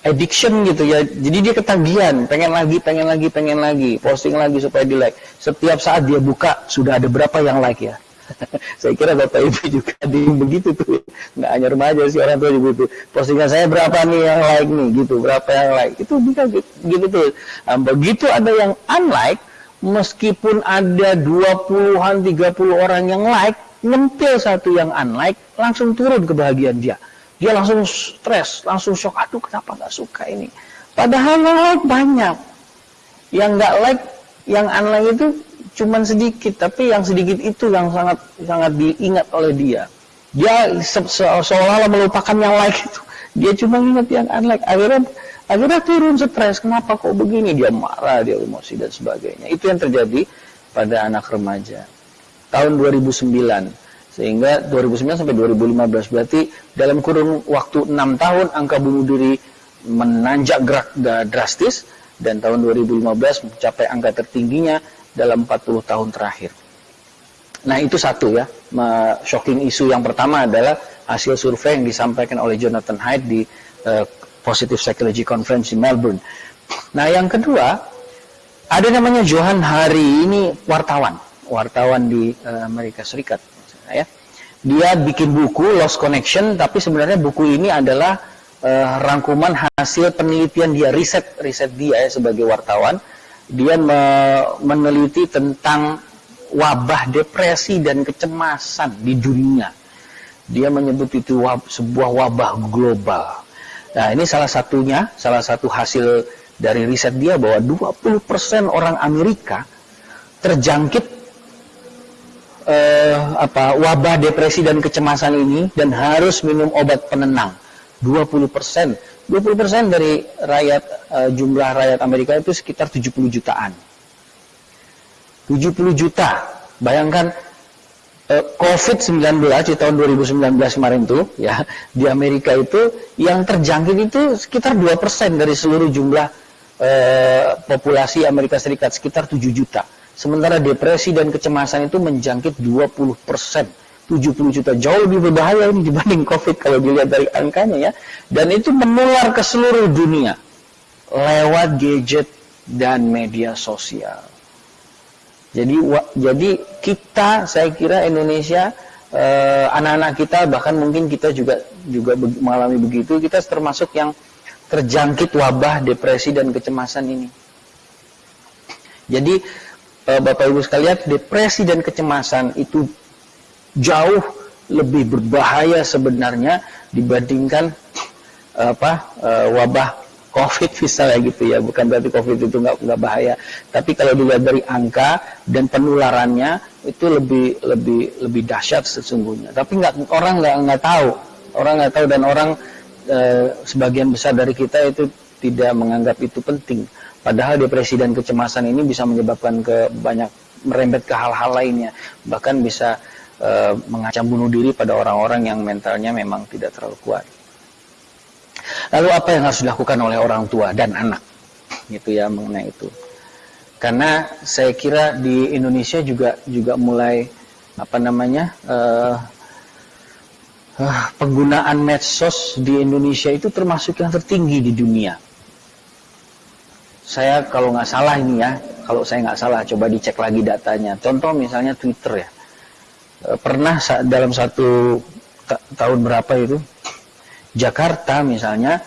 Addiction gitu ya. Jadi dia ketagihan, pengen lagi, pengen lagi, pengen lagi, posting lagi supaya di like. Setiap saat dia buka sudah ada berapa yang like ya. [LAUGHS] saya kira bapak ibu juga di begitu tuh, nggak hanya remaja sih orang tua juga itu. Postingan saya berapa nih yang like nih, gitu, berapa yang like. Itu bisa gitu tuh. Nah, begitu ada yang unlike, meskipun ada 20-an, 30 orang yang like, nyempil satu yang unlike, langsung turun kebahagiaan dia dia langsung stres, langsung shock. Aduh, kenapa nggak suka ini? Padahal like banyak. Yang nggak like, yang unlike itu cuma sedikit, tapi yang sedikit itu yang sangat sangat diingat oleh dia. Dia se se seolah-olah melupakan yang like itu. Dia cuma ingat yang unlike. Akhirnya akhirnya turun stres. Kenapa kok begini? Dia marah, dia emosi dan sebagainya. Itu yang terjadi pada anak remaja. Tahun 2009 sehingga 2009 sampai 2015 berarti dalam kurun waktu 6 tahun angka bunuh diri menanjak gerak drastis dan tahun 2015 mencapai angka tertingginya dalam 40 tahun terakhir. Nah itu satu ya, shocking isu yang pertama adalah hasil survei yang disampaikan oleh Jonathan Haidt di uh, Positive Psychology Conference di Melbourne. Nah yang kedua, ada namanya Johan Hari, ini wartawan, wartawan di uh, Amerika Serikat. Ya. Dia bikin buku Lost Connection, tapi sebenarnya buku ini adalah uh, rangkuman hasil penelitian dia, riset riset dia ya, sebagai wartawan. Dia me meneliti tentang wabah depresi dan kecemasan di dunia. Dia menyebut itu wab, sebuah wabah global. Nah, ini salah satunya, salah satu hasil dari riset dia bahwa 20% orang Amerika terjangkit eh, apa wabah depresi dan kecemasan ini dan harus minum obat penenang. 20%. 20% dari rakyat eh, jumlah rakyat Amerika itu sekitar 70 jutaan. 70 juta. Bayangkan eh, COVID-19 di tahun 2019 kemarin tuh ya di Amerika itu yang terjangkit itu sekitar 2% dari seluruh jumlah eh, populasi Amerika Serikat sekitar 7 juta. Sementara depresi dan kecemasan itu menjangkit 20 persen. 70 juta jauh lebih berbahaya ini dibanding COVID kalau dilihat dari angkanya ya. Dan itu menular ke seluruh dunia lewat gadget dan media sosial. Jadi jadi kita saya kira Indonesia eh, anak-anak eh, kita bahkan mungkin kita juga juga mengalami begitu kita termasuk yang terjangkit wabah depresi dan kecemasan ini. Jadi Bapak Ibu sekalian depresi dan kecemasan itu jauh lebih berbahaya sebenarnya dibandingkan apa eh, wabah COVID misalnya gitu ya, bukan berarti COVID itu nggak nggak bahaya, tapi kalau dilihat dari angka dan penularannya itu lebih lebih lebih dahsyat sesungguhnya. Tapi nggak orang nggak nggak tahu, orang nggak tahu dan orang e, sebagian besar dari kita itu tidak menganggap itu penting. Padahal depresi dan kecemasan ini bisa menyebabkan ke banyak merembet ke hal-hal lainnya, bahkan bisa e, mengancam bunuh diri pada orang-orang yang mentalnya memang tidak terlalu kuat. Lalu apa yang harus dilakukan oleh orang tua dan anak? Gitu ya mengenai itu. Karena saya kira di Indonesia juga juga mulai apa namanya uh, uh, penggunaan medsos di Indonesia itu termasuk yang tertinggi di dunia. Saya kalau nggak salah ini ya, kalau saya nggak salah coba dicek lagi datanya. Contoh misalnya Twitter ya, uh, pernah dalam satu tahun berapa itu Jakarta misalnya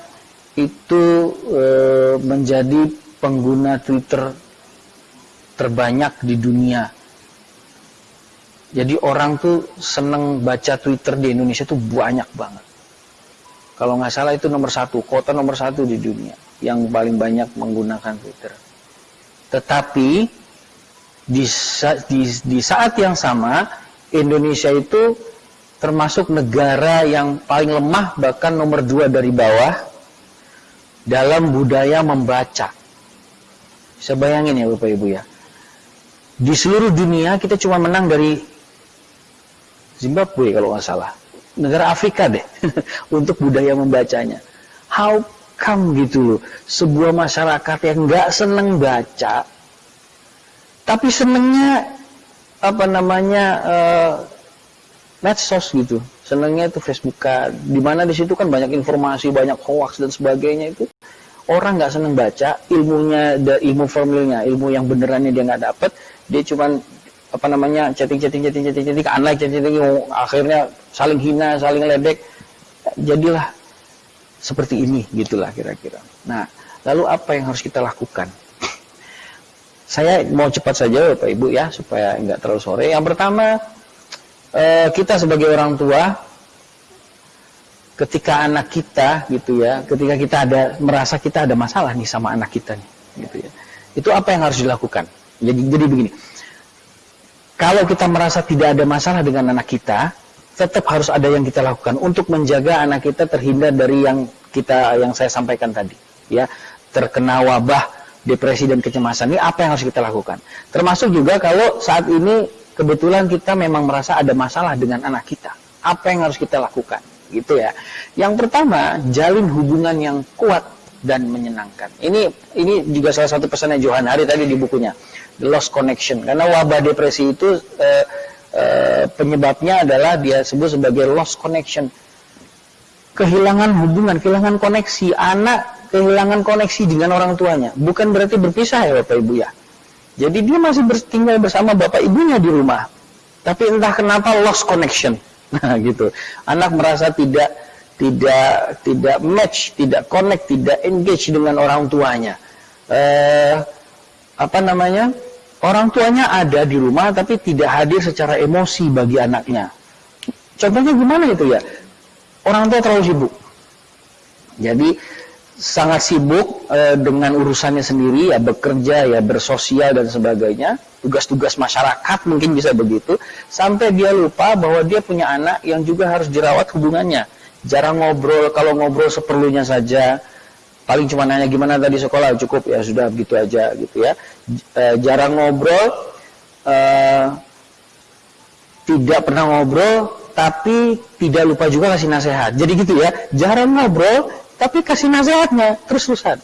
itu e, menjadi pengguna Twitter terbanyak di dunia. Jadi orang tuh seneng baca Twitter di Indonesia tuh banyak banget. Kalau nggak salah itu nomor satu, kota nomor satu di dunia yang paling banyak menggunakan Twitter. Tetapi di, di, di saat yang sama Indonesia itu termasuk negara yang paling lemah bahkan nomor dua dari bawah dalam budaya membaca. Bisa bayangin ya Bapak Ibu ya. Di seluruh dunia kita cuma menang dari Zimbabwe kalau nggak salah. Negara Afrika deh [LAUGHS] untuk budaya membacanya. How come gitu loh. Sebuah masyarakat yang nggak seneng baca tapi senengnya apa namanya uh, medsos gitu. Senangnya itu Facebookan di mana di situ kan banyak informasi banyak hoax dan sebagainya itu. Orang nggak seneng baca ilmunya ilmu formilnya ilmu yang benerannya dia nggak dapet dia cuman apa namanya chatting chatting chatting chatting chatting unlike chatting chatting akhirnya saling hina saling ledek. Jadilah seperti ini gitulah kira-kira nah lalu apa yang harus kita lakukan saya mau cepat saja Bapak Ibu ya supaya nggak terlalu sore yang pertama eh, kita sebagai orang tua ketika anak kita gitu ya, ketika kita ada merasa kita ada masalah nih sama anak kita nih, gitu ya. Itu apa yang harus dilakukan? Jadi jadi begini. Kalau kita merasa tidak ada masalah dengan anak kita, tetap harus ada yang kita lakukan untuk menjaga anak kita terhindar dari yang kita yang saya sampaikan tadi ya. Terkena wabah depresi dan kecemasan ini apa yang harus kita lakukan? Termasuk juga kalau saat ini kebetulan kita memang merasa ada masalah dengan anak kita. Apa yang harus kita lakukan? Gitu ya. Yang pertama jalin hubungan yang kuat dan menyenangkan. Ini ini juga salah satu pesannya Johan Hari tadi di bukunya The Lost Connection. Karena wabah depresi itu eh, Eh, penyebabnya adalah dia sebut sebagai lost connection. Kehilangan hubungan, kehilangan koneksi. Anak kehilangan koneksi dengan orang tuanya. Bukan berarti berpisah ya Bapak Ibu ya. Jadi dia masih tinggal bersama Bapak Ibunya di rumah. Tapi entah kenapa lost connection. [LAUGHS] Nah gitu. Anak merasa tidak tidak tidak match, tidak connect, tidak engage dengan orang tuanya. Eh, apa namanya? Orang tuanya ada di rumah tapi tidak hadir secara emosi bagi anaknya. Contohnya gimana itu ya? Orang tua terlalu sibuk. Jadi sangat sibuk e, dengan urusannya sendiri ya bekerja ya bersosial dan sebagainya tugas-tugas masyarakat mungkin bisa begitu sampai dia lupa bahwa dia punya anak yang juga harus dirawat hubungannya jarang ngobrol kalau ngobrol seperlunya saja paling cuma nanya gimana tadi sekolah cukup ya sudah begitu aja gitu ya. E, jarang ngobrol e, tidak pernah ngobrol tapi tidak lupa juga kasih nasihat. Jadi gitu ya jarang ngobrol tapi kasih nasihatnya terus terusan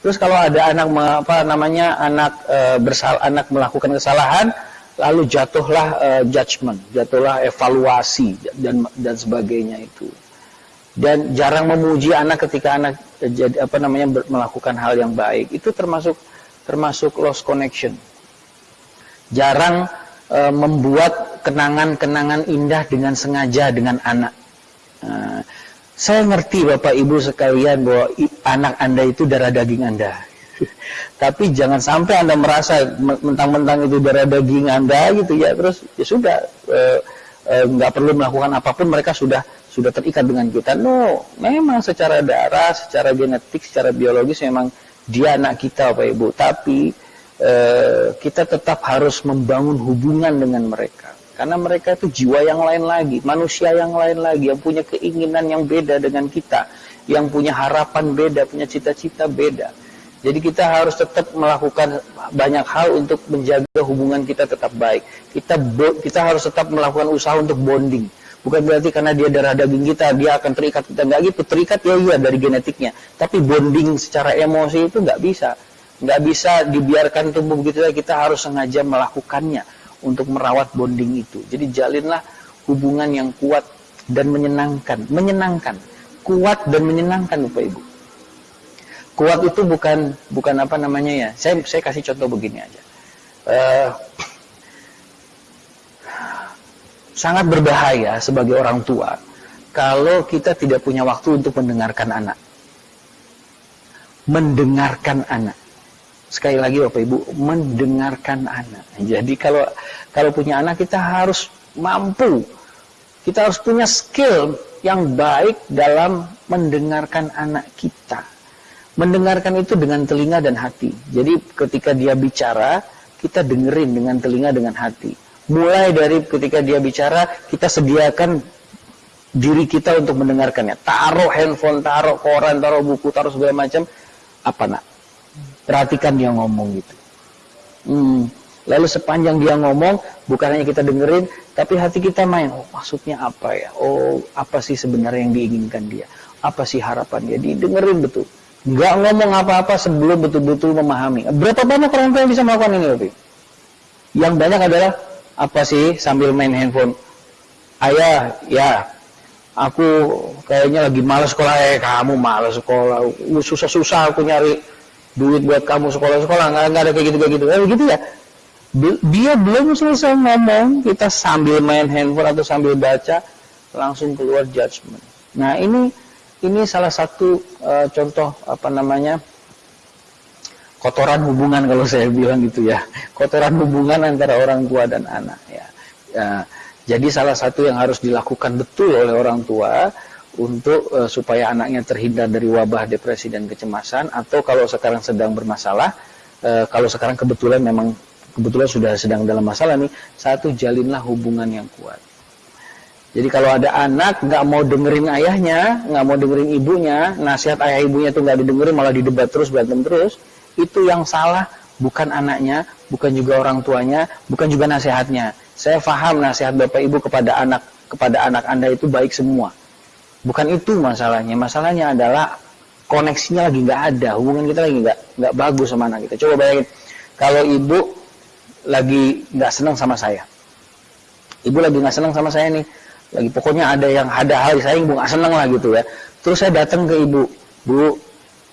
terus kalau ada anak apa namanya anak e, bersal anak melakukan kesalahan lalu jatuhlah e, judgment jatuhlah evaluasi dan dan sebagainya itu dan jarang memuji anak ketika anak jadi apa namanya melakukan hal yang baik. Itu termasuk termasuk lost connection. Jarang e, membuat kenangan-kenangan indah dengan sengaja dengan anak. E, saya ngerti Bapak Ibu sekalian bahwa anak Anda itu darah daging Anda. [LAUGHS] Tapi jangan sampai Anda merasa mentang-mentang itu darah daging Anda gitu ya. Terus ya sudah e, e, nggak perlu melakukan apa pun mereka sudah sudah terikat dengan kita. No, memang secara darah, secara genetik, secara biologis memang dia anak kita Pak Ibu. Tapi eh, kita tetap harus membangun hubungan dengan mereka. Karena mereka itu jiwa yang lain lagi, manusia yang lain lagi, yang punya keinginan yang beda dengan kita, yang punya harapan beda, punya cita-cita beda. Jadi kita harus tetap melakukan banyak hal untuk menjaga hubungan kita tetap baik. Kita kita harus tetap melakukan usaha untuk bonding Bukan berarti karena dia darah daging kita, dia akan terikat kita. Nggak gitu, terikat ya iya dari genetiknya. Tapi bonding secara emosi itu nggak bisa. Nggak bisa dibiarkan tumbuh begitu saja, kita harus sengaja melakukannya untuk merawat bonding itu. Jadi jalinlah hubungan yang kuat dan menyenangkan. Menyenangkan. Kuat dan menyenangkan Bapak Ibu. Kuat itu bukan bukan apa namanya ya. Saya saya kasih contoh begini aja. Uh, sangat berbahaya sebagai orang tua kalau kita tidak punya waktu untuk mendengarkan anak. Mendengarkan anak. Sekali lagi Bapak Ibu, mendengarkan anak. Jadi kalau kalau punya anak kita harus mampu. Kita harus punya skill yang baik dalam mendengarkan anak kita. Mendengarkan itu dengan telinga dan hati. Jadi ketika dia bicara, kita dengerin dengan telinga dengan hati mulai dari ketika dia bicara kita sediakan diri kita untuk mendengarkannya. Taruh handphone taruh koran taruh buku taruh segala macam. Apa nak? Perhatikan dia ngomong gitu. Hmm. lalu sepanjang dia ngomong bukan hanya kita dengerin tapi hati kita main. Oh maksudnya apa ya? Oh apa sih sebenarnya yang diinginkan dia? Apa sih harapan dia? Didengerin betul. Nggak ngomong apa-apa sebelum betul-betul memahami. Berapa banyak orang tua yang bisa melakukan ini Opi? yang banyak adalah apa sih sambil main handphone? Ayah ya aku kayaknya lagi malas sekolah. Eh kamu malas sekolah. Susah-susah aku nyari duit buat kamu sekolah-sekolah. Nggak, nggak ada kayak gitu kayak gitu eh, gitu ya. Dia belum selesai ngomong. Kita sambil main handphone atau sambil baca langsung keluar judgement. Nah ini ini salah satu uh, contoh apa namanya kotoran hubungan kalau saya bilang gitu ya. Kotoran hubungan antara orang tua dan anak ya, ya jadi salah satu yang harus dilakukan betul oleh orang tua untuk uh, supaya anaknya terhindar dari wabah depresi dan kecemasan atau kalau sekarang sedang bermasalah uh, kalau sekarang kebetulan memang kebetulan sudah sedang dalam masalah nih satu jalinlah hubungan yang kuat. Jadi kalau ada anak nggak mau dengerin ayahnya, nggak mau dengerin ibunya, nasihat ayah ibunya tuh nggak didengerin malah didebat terus berantem terus, itu yang salah bukan anaknya, bukan juga orang tuanya, bukan juga nasihatnya. Saya paham nasihat bapak ibu kepada anak kepada anak anda itu baik semua. Bukan itu masalahnya. Masalahnya adalah koneksinya lagi nggak ada, hubungan kita lagi nggak nggak bagus sama anak kita. Coba bayangin kalau ibu lagi nggak senang sama saya, ibu lagi nggak senang sama saya nih lagi pokoknya ada yang ada hal saya ibu nggak seneng lah gitu ya terus saya datang ke ibu bu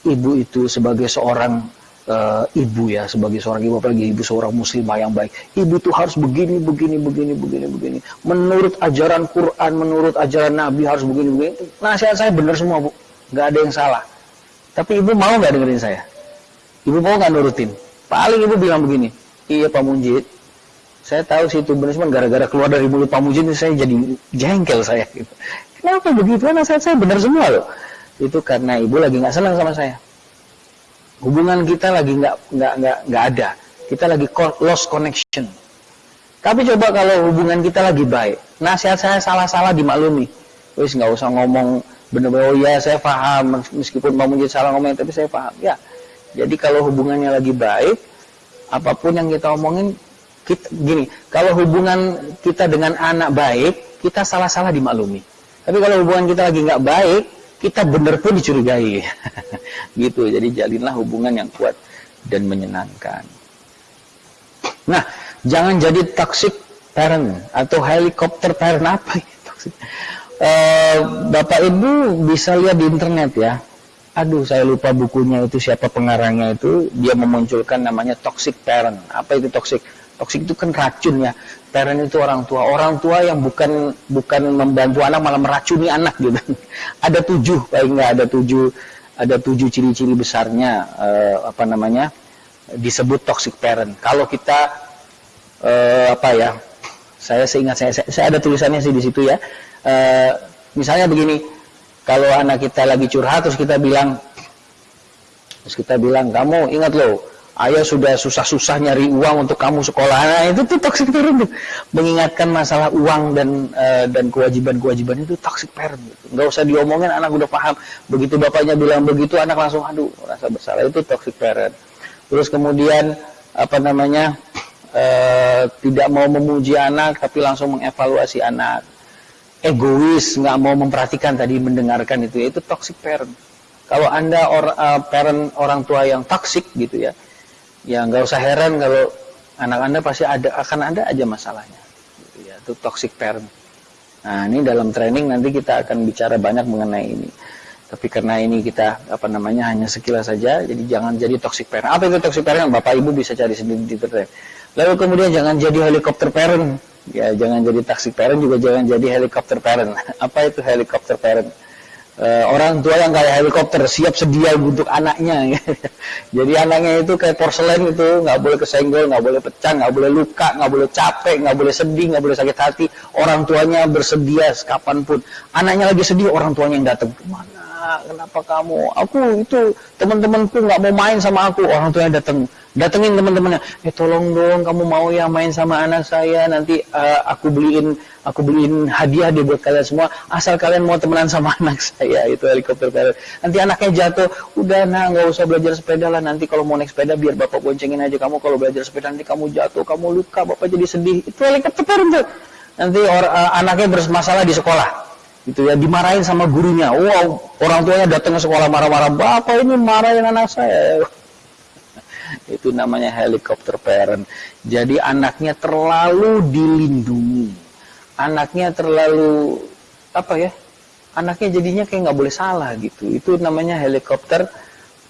ibu itu sebagai seorang uh, ibu ya sebagai seorang ibu apalagi ibu seorang muslimah yang baik ibu tuh harus begini begini begini begini begini menurut ajaran Quran menurut ajaran Nabi harus begini begini nasihat saya benar semua bu nggak ada yang salah tapi ibu mau nggak dengerin saya ibu mau nggak nurutin paling ibu bilang begini iya Pak Munjid saya tahu sih itu benar cuma gara-gara keluar dari mulut Pak Mujin saya jadi jengkel saya. Kenapa begitu? Saya, saya benar semua loh. Itu karena ibu lagi nggak senang sama saya. Hubungan kita lagi nggak nggak nggak nggak ada. Kita lagi lost connection. Tapi coba kalau hubungan kita lagi baik, nasihat saya salah-salah dimaklumi. Wis nggak usah ngomong bener-bener oh ya saya paham meskipun Pak Mujin salah ngomong tapi saya paham. Ya. Jadi kalau hubungannya lagi baik, apa pun yang kita omongin kita, gini, kalau hubungan kita dengan anak baik, kita salah-salah dimaklumi. Tapi kalau hubungan kita lagi nggak baik, kita benar pun dicurigai. [LAUGHS] gitu. Jadi jalinlah hubungan yang kuat dan menyenangkan. Nah, jangan jadi toxic parent atau helikopter parent apa itu? Uh, Bapak Ibu bisa lihat di internet ya. Aduh, saya lupa bukunya itu siapa pengarangnya itu. Dia memunculkan namanya toxic parent. Apa itu toxic? Toksik itu kan racun ya. Parent itu orang tua. Orang tua yang bukan bukan membantu anak malah meracuni anak gitu. [LAUGHS] ada tujuh, paling nggak ada tujuh ada tujuh ciri-ciri besarnya uh, apa namanya disebut toxic parent. Kalau kita uh, apa ya? Saya seingat saya, saya, saya ada tulisannya sih di situ ya. Uh, misalnya begini, kalau anak kita lagi curhat terus kita bilang terus kita bilang kamu ingat loh ayah sudah susah-susah nyari uang untuk kamu sekolah. Nah, itu tuh toxic parent tuh. Mengingatkan masalah uang dan uh, dan kewajiban-kewajiban itu toxic parent. Gitu. Nggak usah diomongin, anak udah paham. Begitu bapaknya bilang begitu, anak langsung aduh rasa bersalah itu toxic parent. Terus kemudian apa namanya uh, tidak mau memuji anak tapi langsung mengevaluasi anak. Egois, nggak mau memperhatikan tadi mendengarkan itu, itu toxic parent. Kalau anda or, uh, parent orang tua yang toxic gitu ya, ya nggak usah heran kalau anak anda pasti ada akan ada aja masalahnya. Ya itu toxic parent. Nah ini dalam training nanti kita akan bicara banyak mengenai ini. Tapi karena ini kita apa namanya hanya sekilas saja jadi jangan jadi toxic parent. Apa itu toxic parent? Bapak ibu bisa cari sendiri di internet lalu kemudian jangan jadi helikopter parent. Ya jangan jadi toxic parent juga jangan jadi helikopter parent. [LAUGHS] Apa itu helikopter parent uh, orang tua yang kayak helikopter siap sedia untuk anaknya. [LAUGHS] Jadi anaknya itu kayak porselen itu nggak boleh kesenggol nggak boleh pecah nggak boleh luka nggak boleh capek nggak boleh sedih nggak boleh sakit hati. Orang tuanya bersedia kapan pun anaknya lagi sedih orang tuanya yang datang mana? Kenapa kamu? Aku itu teman-temanku nggak mau main sama aku. Orang tuanya datang datengin teman-temannya eh tolong dong kamu mau ya main sama anak saya nanti uh, aku beliin aku beliin hadiah dia buat kalian semua asal kalian mau temenan sama [LAUGHS] anak saya itu helikopter parent nanti anaknya jatuh udah nah nggak usah belajar sepeda lah nanti kalau mau naik sepeda biar bapak boncengin aja kamu kalau belajar sepeda nanti kamu jatuh kamu luka bapak jadi sedih. Itu helikopter parent nanti or, uh, anaknya bermasalah di sekolah itu ya dimarahin sama gurunya. Wow orang tuanya datang ke sekolah marah-marah bapak ini marahin anak saya itu namanya helikopter parent. Jadi anaknya terlalu dilindungi. Anaknya terlalu apa ya? Anaknya jadinya kayak nggak boleh salah gitu. Itu namanya helikopter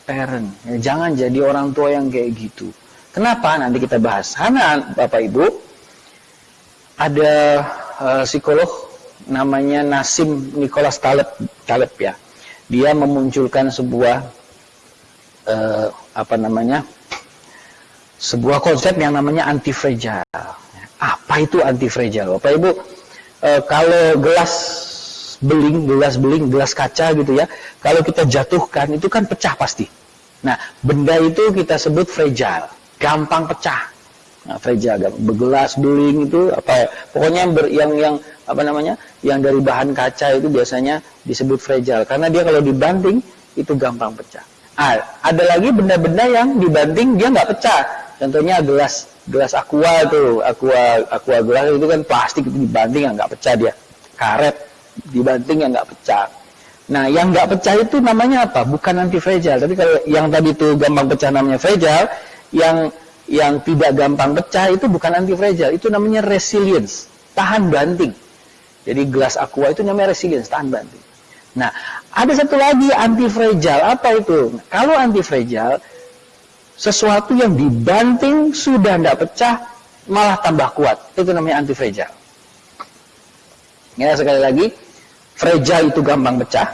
parent. Jangan jadi orang tua yang kayak gitu. Kenapa? Nanti kita bahas. Karena Bapak Ibu ada uh, psikolog namanya Nasim Nicholas Taleb, Taleb ya. Dia memunculkan sebuah uh, apa namanya sebuah konsep yang namanya anti fragile. Apa itu anti fragile? Bapak Ibu, e, kalau gelas beling, gelas beling, gelas kaca gitu ya, kalau kita jatuhkan itu kan pecah pasti. Nah, benda itu kita sebut fragile, gampang pecah. Nah, fragile, begelas, beling itu apa ya? Pokoknya yang, ber, yang yang apa namanya? Yang dari bahan kaca itu biasanya disebut fragile karena dia kalau dibanting itu gampang pecah. Ah, ada lagi benda-benda yang dibanting dia nggak pecah. Contohnya gelas gelas aqua itu, aqua aqua gelas itu kan plastik itu dibanting nggak pecah dia. Karet dibanting yang nggak pecah. Nah, yang nggak pecah itu namanya apa? Bukan anti fragile. Tapi kalau yang tadi itu gampang pecah namanya fragile, yang yang tidak gampang pecah itu bukan anti fragile, itu namanya resilience, tahan banting. Jadi gelas aqua itu namanya resilience, tahan banting. Nah, ada satu lagi anti fragile, apa itu? Kalau anti fragile, sesuatu yang dibanting sudah tidak pecah, malah tambah kuat. Itu namanya anti fragile. Ya, sekali lagi, fragile itu gampang pecah.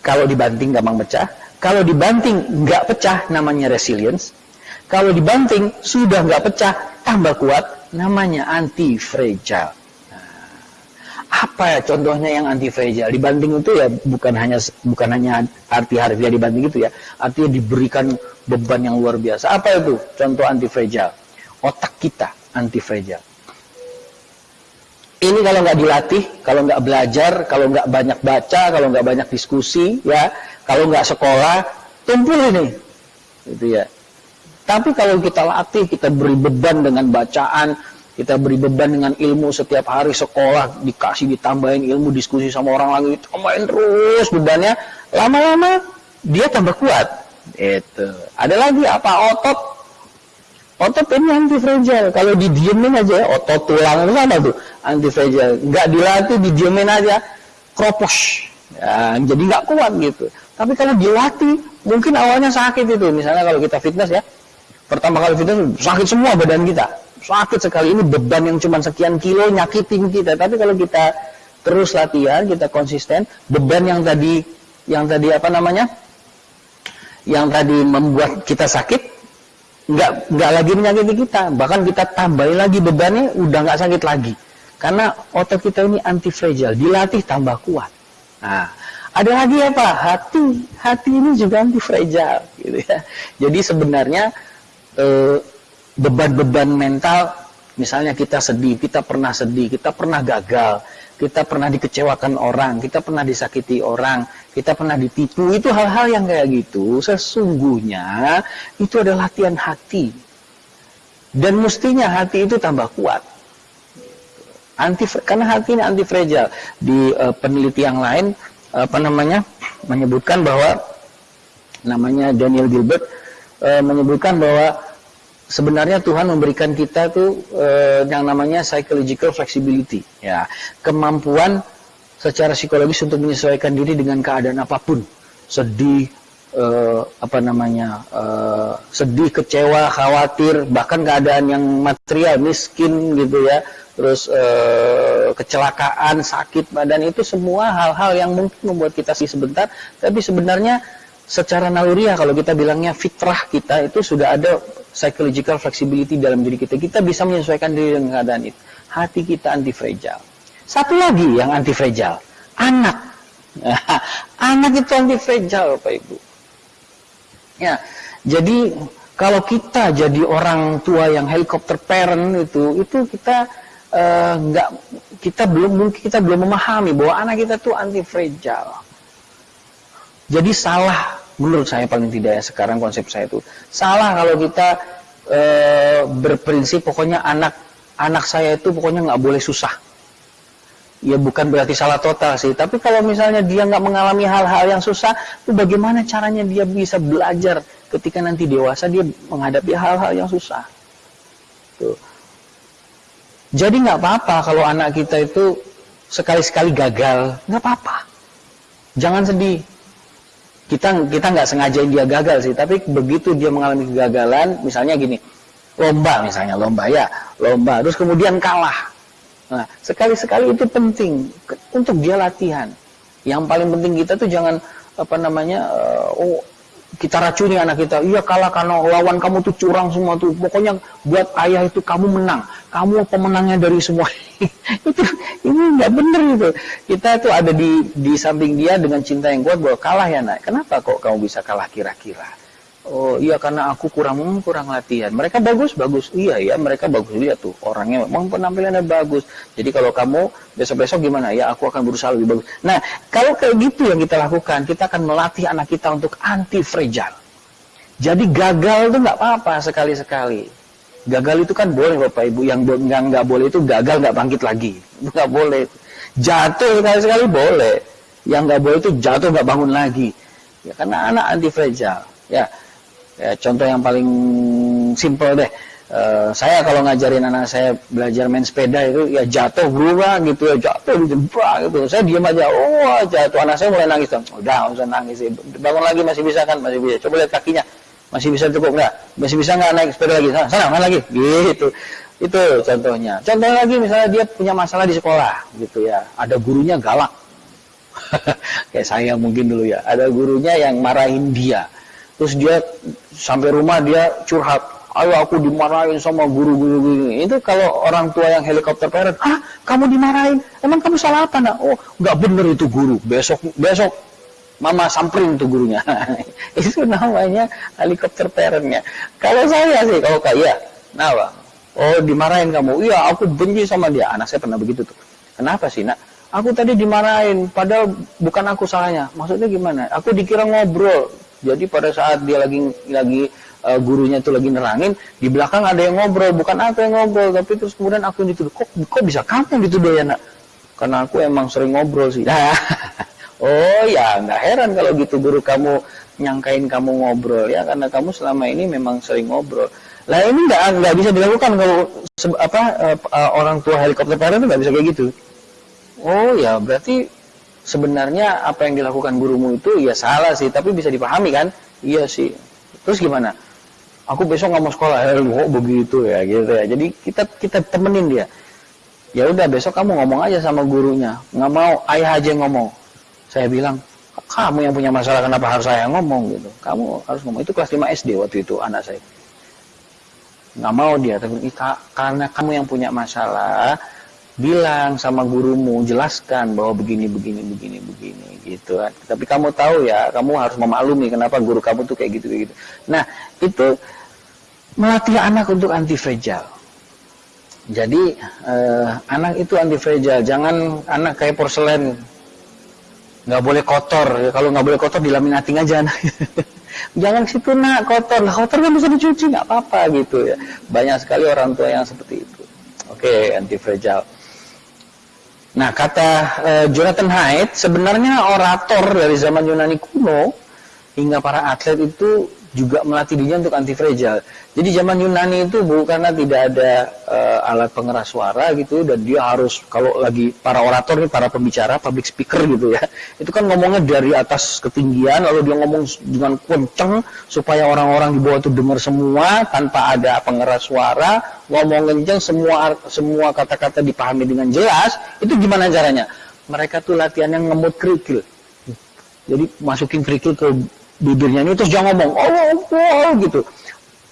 Kalau dibanting gampang pecah. Kalau dibanting nggak pecah, namanya resilience. Kalau dibanting sudah nggak pecah, tambah kuat, namanya anti fragile. Apa ya contohnya yang anti fragile? Dibanting itu ya bukan hanya bukan hanya arti harfiah dibanting itu ya, artinya diberikan beban yang luar biasa. Apa itu contoh anti fragile? Otak kita anti fragile. Ini kalau nggak dilatih, kalau nggak belajar, kalau nggak banyak baca, kalau nggak banyak diskusi, ya, kalau nggak sekolah, tumpul ini, gitu ya. Tapi kalau kita latih, kita beri beban dengan bacaan, kita beri beban dengan ilmu setiap hari sekolah, dikasih ditambahin ilmu, diskusi sama orang lagi, tambahin terus bebannya, lama-lama dia tambah kuat. Itu. Ada lagi apa? Otot. Otot ini anti fragile. Kalau didiemin aja, otot tulang apa tuh? Anti fragile. Nggak dilatih, didiemin aja, kropos. Ya, jadi nggak kuat gitu. Tapi kalau dilatih, mungkin awalnya sakit itu. Misalnya kalau kita fitness ya, Pertama kali fitness sakit semua badan kita. Sakit sekali ini beban yang cuma sekian kilo nyakitin kita. Tapi kalau kita terus latihan, kita konsisten, beban yang tadi yang tadi apa namanya? Yang tadi membuat kita sakit nggak nggak lagi menyakiti kita. Bahkan kita tambahin lagi bebannya udah nggak sakit lagi. Karena otot kita ini anti fragile, dilatih tambah kuat. Nah, ada lagi apa? Hati, hati ini juga anti fragile, gitu ya. Jadi sebenarnya Eh, beban-beban mental misalnya kita sedih, kita pernah sedih, kita pernah gagal, kita pernah dikecewakan orang, kita pernah disakiti orang, kita pernah ditipu, itu hal-hal yang kayak gitu sesungguhnya itu adalah latihan hati. Dan mestinya hati itu tambah kuat. Anti karena hati ini anti fragile. Di uh, peneliti yang lain apa namanya menyebutkan bahwa namanya Daniel Gilbert e, menyebutkan bahwa sebenarnya Tuhan memberikan kita tuh e, yang namanya psychological flexibility, ya, kemampuan secara psikologis untuk menyesuaikan diri dengan keadaan apa pun, sedih, e, apa namanya, e, sedih, kecewa, khawatir, bahkan keadaan yang material, miskin gitu ya, terus e, kecelakaan, sakit badan itu semua hal-hal yang mungkin membuat kita sih sebentar, tapi sebenarnya secara naluriah kalau kita bilangnya fitrah kita itu sudah ada psychological flexibility dalam diri kita. Kita bisa menyesuaikan diri dengan keadaan itu. Hati kita anti fragile. Satu lagi yang anti fragile, anak. [LAUGHS] anak itu anti fragile, Bapak Ibu. Ya, jadi kalau kita jadi orang tua yang helikopter parent itu, itu kita uh, nggak kita belum mungkin kita belum memahami bahwa anak kita tuh anti fragile. Jadi salah menurut saya paling tidak ya sekarang konsep saya itu. Salah kalau kita e, berprinsip pokoknya anak anak saya itu pokoknya nggak boleh susah. Ya bukan berarti salah total sih tapi kalau misalnya dia nggak mengalami hal-hal yang susah itu bagaimana caranya dia bisa belajar ketika nanti dewasa dia menghadapi hal-hal yang susah? Tuh. Jadi nggak apa-apa kalau anak kita itu sekali-sekali gagal nggak apa-apa. Jangan sedih kita kita nggak sengaja dia gagal sih tapi begitu dia mengalami kegagalan misalnya gini lomba misalnya lomba ya lomba terus kemudian kalah. Nah sekali sekali itu penting untuk dia latihan. Yang paling penting kita tuh jangan apa namanya uh, oh kita racuni anak kita. Iya kalah karena lawan kamu tuh curang semua tuh. Pokoknya buat ayah itu kamu menang. Kamu pemenangnya dari semua. [LAUGHS] Itu ini nggak bener itu kita tuh ada di di samping dia dengan cinta yang kuat bahwa kalah ya nak. Kenapa kok kamu bisa kalah kira-kira Oh iya karena aku kurang hmm, kurang latihan. Mereka bagus bagus. Iya ya mereka bagus lihat tuh orangnya memang penampilannya bagus. Jadi kalau kamu besok besok gimana ya aku akan berusaha lebih bagus. Nah kalau kayak gitu yang kita lakukan kita akan melatih anak kita untuk anti fragile. Jadi gagal itu nggak apa-apa sekali sekali. Gagal itu kan boleh bapak ibu. Yang nggak boleh itu gagal nggak bangkit lagi. [LAUGHS] Nggak boleh. Jatuh sekali sekali boleh. Yang nggak boleh itu jatuh nggak bangun lagi. Ya karena anak anti fragile. Ya Ya, contoh yang paling simpel deh. Uh, saya kalau ngajarin anak saya belajar main sepeda itu ya jatuh berubah gitu ya jatuh gitu gitu. Saya diam aja oh jatuh. Anak saya mulai nangis dong. Udah usah nangis. Bangun lagi masih bisa kan? Masih bisa. Coba lihat kakinya. Masih bisa cukup nggak? Masih bisa nggak naik sepeda lagi? Sana sana main lagi. Gitu. Itu contohnya. Contoh lagi misalnya dia punya masalah di sekolah gitu ya. Ada gurunya galak. [LAUGHS] Kayak saya mungkin dulu ya. Ada gurunya yang marahin dia terus dia sampai rumah dia curhat ayo aku dimarahin sama guru-guru itu kalau orang tua yang helikopter parent ah kamu dimarahin? Emang kamu salah apa nak? Oh nggak bener itu guru. Besok besok mama samperin tuh gurunya. [LAUGHS] Itu namanya helikopter parentnya. Kalau saya sih kalau kayak iya. Nah bang. Oh dimarahin kamu? Iya aku benci sama dia. Anak saya pernah begitu tuh. Kenapa sih nak? Aku tadi dimarahin padahal bukan aku salahnya. Maksudnya gimana? Aku dikira ngobrol jadi pada saat dia lagi lagi uh, gurunya itu lagi nerangin, di belakang ada yang ngobrol, bukan aku yang ngobrol, tapi terus kemudian aku yang dituduh. Kok kok bisa kamu yang dituduh ya nak? Karena aku emang sering ngobrol sih. Nah, [LAUGHS] oh ya nggak heran kalau gitu guru kamu nyangkain kamu ngobrol ya karena kamu selama ini memang sering ngobrol. Lah ini nggak nggak bisa dilakukan kalau apa uh, orang tua helikopter parent itu nggak bisa kayak gitu. Oh ya berarti sebenarnya apa yang dilakukan gurumu itu ya salah sih, tapi bisa dipahami kan? Iya sih. Terus gimana? Aku besok nggak mau sekolah, eh, oh begitu ya, gitu ya. Jadi kita kita temenin dia. Ya udah besok kamu ngomong aja sama gurunya. Nggak mau ayah aja ngomong. Saya bilang, kamu yang punya masalah kenapa harus saya ngomong gitu. Kamu harus ngomong. Itu kelas 5 SD waktu itu anak saya. Nggak mau dia, tapi karena kamu yang punya masalah, bilang sama gurumu, jelaskan bahwa begini, begini, begini, begini, gitu kan. Tapi kamu tahu ya, kamu harus memaklumi kenapa guru kamu tuh kayak gitu, kayak gitu. Nah, itu melatih anak untuk anti fragile. Jadi eh, anak itu anti fragile, jangan anak kayak porselen, nggak boleh kotor. Kalau nggak boleh kotor dilaminating aja anak. [LAUGHS] jangan situ nak kotor, lah kotor kan bisa dicuci nggak apa-apa gitu ya. Banyak sekali orang tua yang seperti itu. Oke, okay, anti fragile. Nah, kata uh, Jonathan Haidt, sebenarnya orator dari zaman Yunani kuno hingga para atlet itu juga melatih dirinya untuk anti fragile. Jadi zaman Yunani itu bukan karena tidak ada uh, alat pengeras suara gitu dan dia harus kalau lagi para orator nih para pembicara public speaker gitu ya. [LAUGHS] Itu kan ngomongnya dari atas ketinggian lalu dia ngomong dengan kenceng supaya orang-orang di bawah itu dengar semua tanpa ada pengeras suara, ngomong kenceng semua semua kata-kata dipahami dengan jelas. Itu gimana caranya? Mereka tuh latihan yang ngemut kerikil. Jadi masukin kerikil ke bibirnya ini terus jangan ngomong oh, oh, oh gitu.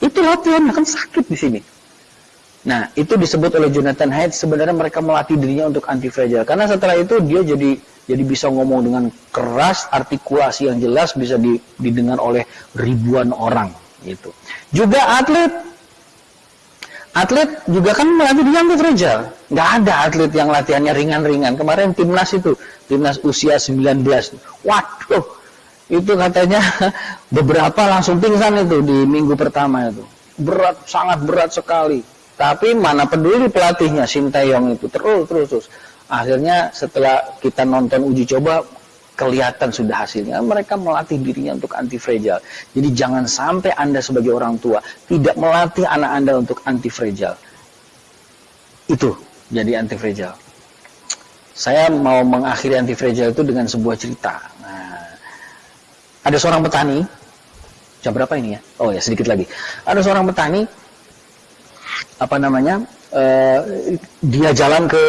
Itu latihan kan sakit di sini. Nah itu disebut oleh Jonathan Haidt sebenarnya mereka melatih dirinya untuk anti fragile karena setelah itu dia jadi jadi bisa ngomong dengan keras artikulasi yang jelas bisa didengar oleh ribuan orang gitu. Juga atlet. Atlet juga kan melatih diri anti fragile nggak ada atlet yang latihannya ringan-ringan. Kemarin timnas itu timnas usia 19 waduh itu katanya [LAUGHS] beberapa langsung pingsan itu di minggu pertama itu. Berat sangat berat sekali. Tapi mana peduli pelatihnya Sintayong itu. Terus terus terus. Akhirnya setelah kita nonton uji coba kelihatan sudah hasilnya. Mereka melatih dirinya untuk anti fragile jadi jangan sampai anda sebagai orang tua tidak melatih anak anda untuk anti fragile itu jadi anti fragile saya mau mengakhiri anti fragile itu dengan sebuah cerita ada seorang petani, jam berapa ini ya? Oh ya sedikit lagi. Ada seorang petani, apa namanya? Uh, dia jalan ke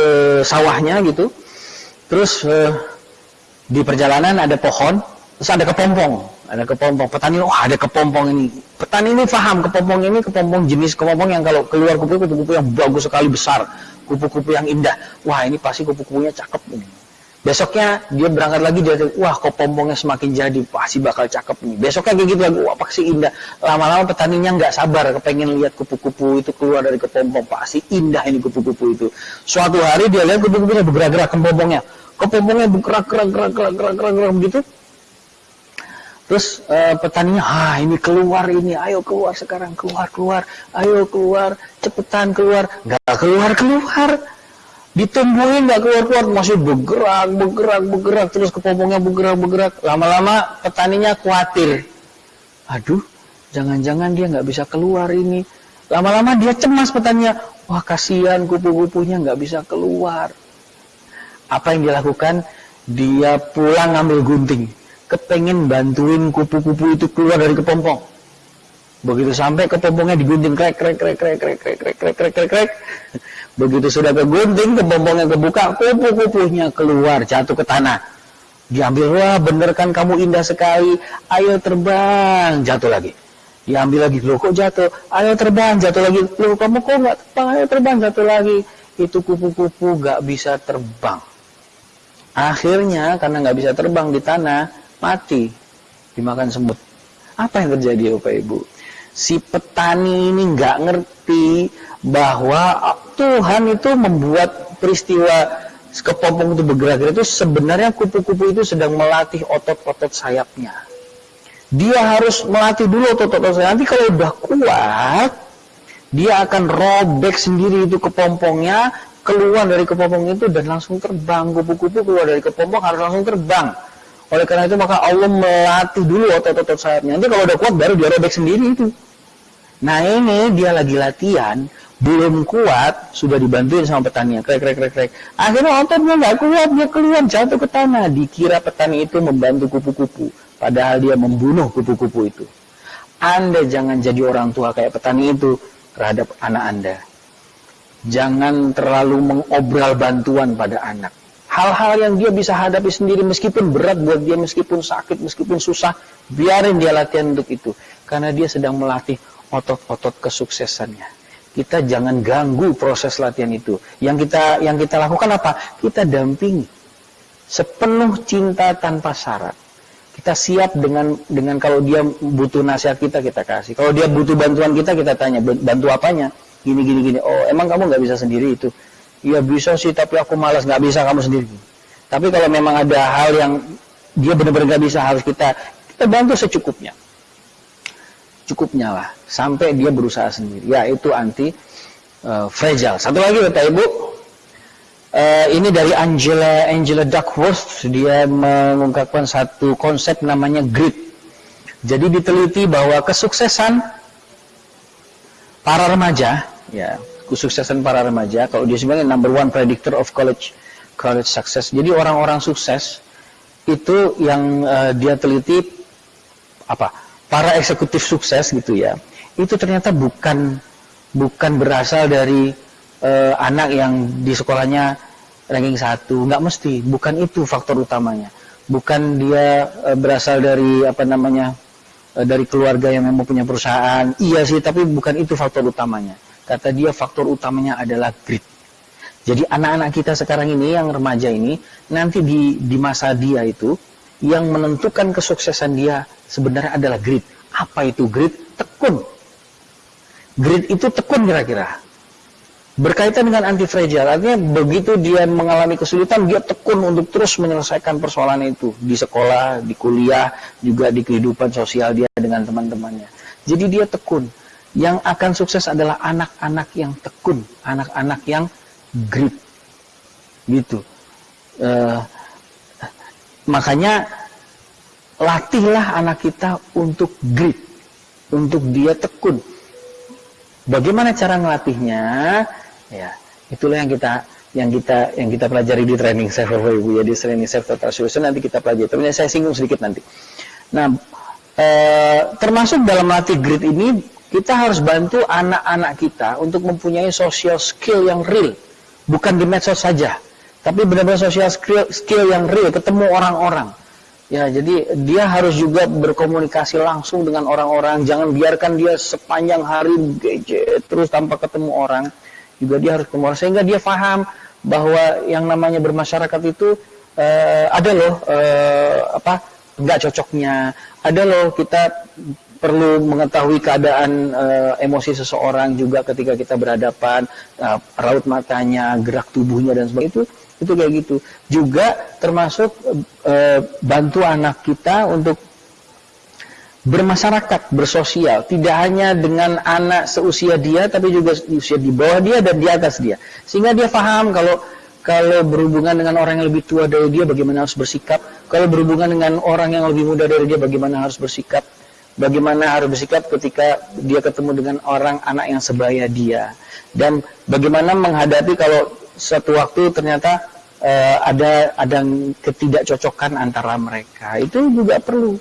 sawahnya gitu, terus uh, di perjalanan ada pohon, terus ada kepompong, ada kepompong. Petani, oh, ada kepompong ini. Petani ini paham kepompong ini kepompong jenis kepompong yang kalau keluar kupu-kupu kupu yang bagus sekali besar, kupu-kupu yang indah. Wah ini pasti kupu-kupunya cakep ini. Besoknya dia berangkat lagi dia wah kok pompongnya semakin jadi pasti bakal cakep nih. Besoknya kayak gitu lagi wah pasti indah. Lama-lama petaninya nggak sabar kepengen lihat kupu-kupu itu keluar dari kepompong pasti indah ini kupu-kupu itu. Suatu hari dia lihat kupu-kupunya bergerak-gerak kepompongnya. Kepompongnya bergerak gerak gerak gerak gerak gerak, begitu. Terus uh, petaninya, ah ini keluar ini, ayo keluar sekarang, keluar keluar, ayo keluar, cepetan keluar, nggak keluar keluar ditumbuhin nggak keluar-keluar masih bergerak bergerak bergerak terus kepompongnya bergerak bergerak lama-lama petaninya khawatir aduh jangan-jangan dia nggak bisa keluar ini lama-lama dia cemas petaninya wah kasihan kupu-kupunya nggak bisa keluar apa yang dilakukan dia pulang ngambil gunting kepengen bantuin kupu-kupu itu keluar dari kepompong begitu sampai kepompongnya digunting krek krek krek krek krek krek krek krek krek krek Begitu sudah kegunting, kepompongnya kebuka, kupu-kupunya keluar, jatuh ke tanah. Diambil, wah bener kan kamu indah sekali, ayo terbang, jatuh lagi. Diambil lagi, loh kok jatuh, ayo terbang, jatuh lagi, loh kamu kok nggak terbang, ayo terbang, jatuh lagi. Itu kupu-kupu nggak bisa terbang. Akhirnya karena nggak bisa terbang di tanah, mati, dimakan semut. Apa yang terjadi Bapak Ibu? Si petani ini nggak ngerti bahwa Tuhan itu membuat peristiwa kepompong itu bergerak itu sebenarnya kupu-kupu itu sedang melatih otot-otot sayapnya. Dia harus melatih dulu otot-otot sayap. Nanti kalau udah kuat, dia akan robek sendiri itu kepompongnya, keluar dari kepompong itu dan langsung terbang. Kupu-kupu keluar dari kepompong harus langsung terbang. Oleh karena itu maka Allah melatih dulu otot-otot sayapnya. Nanti kalau udah kuat baru dia robek sendiri itu. Nah ini dia lagi latihan belum kuat sudah dibantuin sama petani. Krek krek krek krek. Akhirnya ototnya nggak kuat dia keluar jatuh ke tanah. Dikira petani itu membantu kupu-kupu padahal dia membunuh kupu-kupu itu. Anda jangan jadi orang tua kayak petani itu terhadap anak anda. Jangan terlalu mengobral bantuan pada anak. Hal-hal yang dia bisa hadapi sendiri meskipun berat buat dia meskipun sakit meskipun susah biarin dia latihan untuk itu. Karena dia sedang melatih otot-otot kesuksesannya kita jangan ganggu proses latihan itu. Yang kita yang kita lakukan apa? Kita dampingi sepenuh cinta tanpa syarat. Kita siap dengan dengan kalau dia butuh nasihat kita kita kasih. Kalau dia butuh bantuan kita kita tanya bantu apanya? Gini gini gini. Oh emang kamu nggak bisa sendiri itu? Iya bisa sih tapi aku malas nggak bisa kamu sendiri. Tapi kalau memang ada hal yang dia benar-benar nggak bisa harus kita kita bantu secukupnya cukupnya lah. Sampai dia berusaha sendiri ya itu anti uh, fragile. Satu lagi Bapak Ibu. Uh, ini dari Angela Angela Duckworth. Dia mengungkapkan satu konsep namanya grit. Jadi diteliti bahwa kesuksesan para remaja ya kesuksesan para remaja kalau dia sebenarnya number one predictor of college college success. Jadi orang-orang sukses itu yang uh, dia teliti apa para eksekutif sukses gitu ya, itu ternyata bukan bukan berasal dari uh, anak yang di sekolahnya ranking satu, nggak mesti, bukan itu faktor utamanya, bukan dia uh, berasal dari apa namanya uh, dari keluarga yang memang punya perusahaan, iya sih, tapi bukan itu faktor utamanya. Kata dia faktor utamanya adalah grit. Jadi anak-anak kita sekarang ini yang remaja ini nanti di di masa dia itu yang menentukan kesuksesan dia sebenarnya adalah grit. Apa itu grit? Tekun. Grit itu tekun kira-kira. Berkaitan dengan anti fragile, artinya begitu dia mengalami kesulitan, dia tekun untuk terus menyelesaikan persoalan itu di sekolah, di kuliah, juga di kehidupan sosial dia dengan teman-temannya. Jadi dia tekun. Yang akan sukses adalah anak-anak yang tekun, anak-anak yang grit, gitu. Uh, makanya latihlah anak kita untuk grit, untuk dia tekun. Bagaimana cara ngelatihnya? Ya, itulah yang kita yang kita yang kita pelajari di training self Ibu ya di training self total solution nanti kita pelajari. Tapi saya singgung sedikit nanti. Nah, eh, termasuk dalam latih grit ini kita harus bantu anak-anak kita untuk mempunyai social skill yang real, bukan di medsos saja, tapi benar-benar social skill, skill yang real, ketemu orang-orang. Ya, jadi dia harus juga berkomunikasi langsung dengan orang-orang. Jangan biarkan dia sepanjang hari gadget terus tanpa ketemu orang. Juga dia harus ketemu orang sehingga dia paham bahwa yang namanya bermasyarakat itu uh, ada loh uh, apa nggak cocoknya, ada loh kita perlu mengetahui keadaan uh, emosi seseorang juga ketika kita berhadapan, uh, raut matanya, gerak tubuhnya dan sebagainya itu itu kayak gitu. Juga termasuk uh, bantu anak kita untuk bermasyarakat, bersosial, tidak hanya dengan anak seusia dia, tapi juga usia di bawah dia dan di atas dia, sehingga dia paham kalau kalau berhubungan dengan orang yang lebih tua dari dia, bagaimana harus bersikap, kalau berhubungan dengan orang yang lebih muda dari dia, bagaimana harus bersikap, bagaimana harus bersikap ketika dia ketemu dengan orang anak yang sebaya dia, dan bagaimana menghadapi kalau suatu waktu ternyata uh, ada ada ketidakcocokan antara mereka, itu juga perlu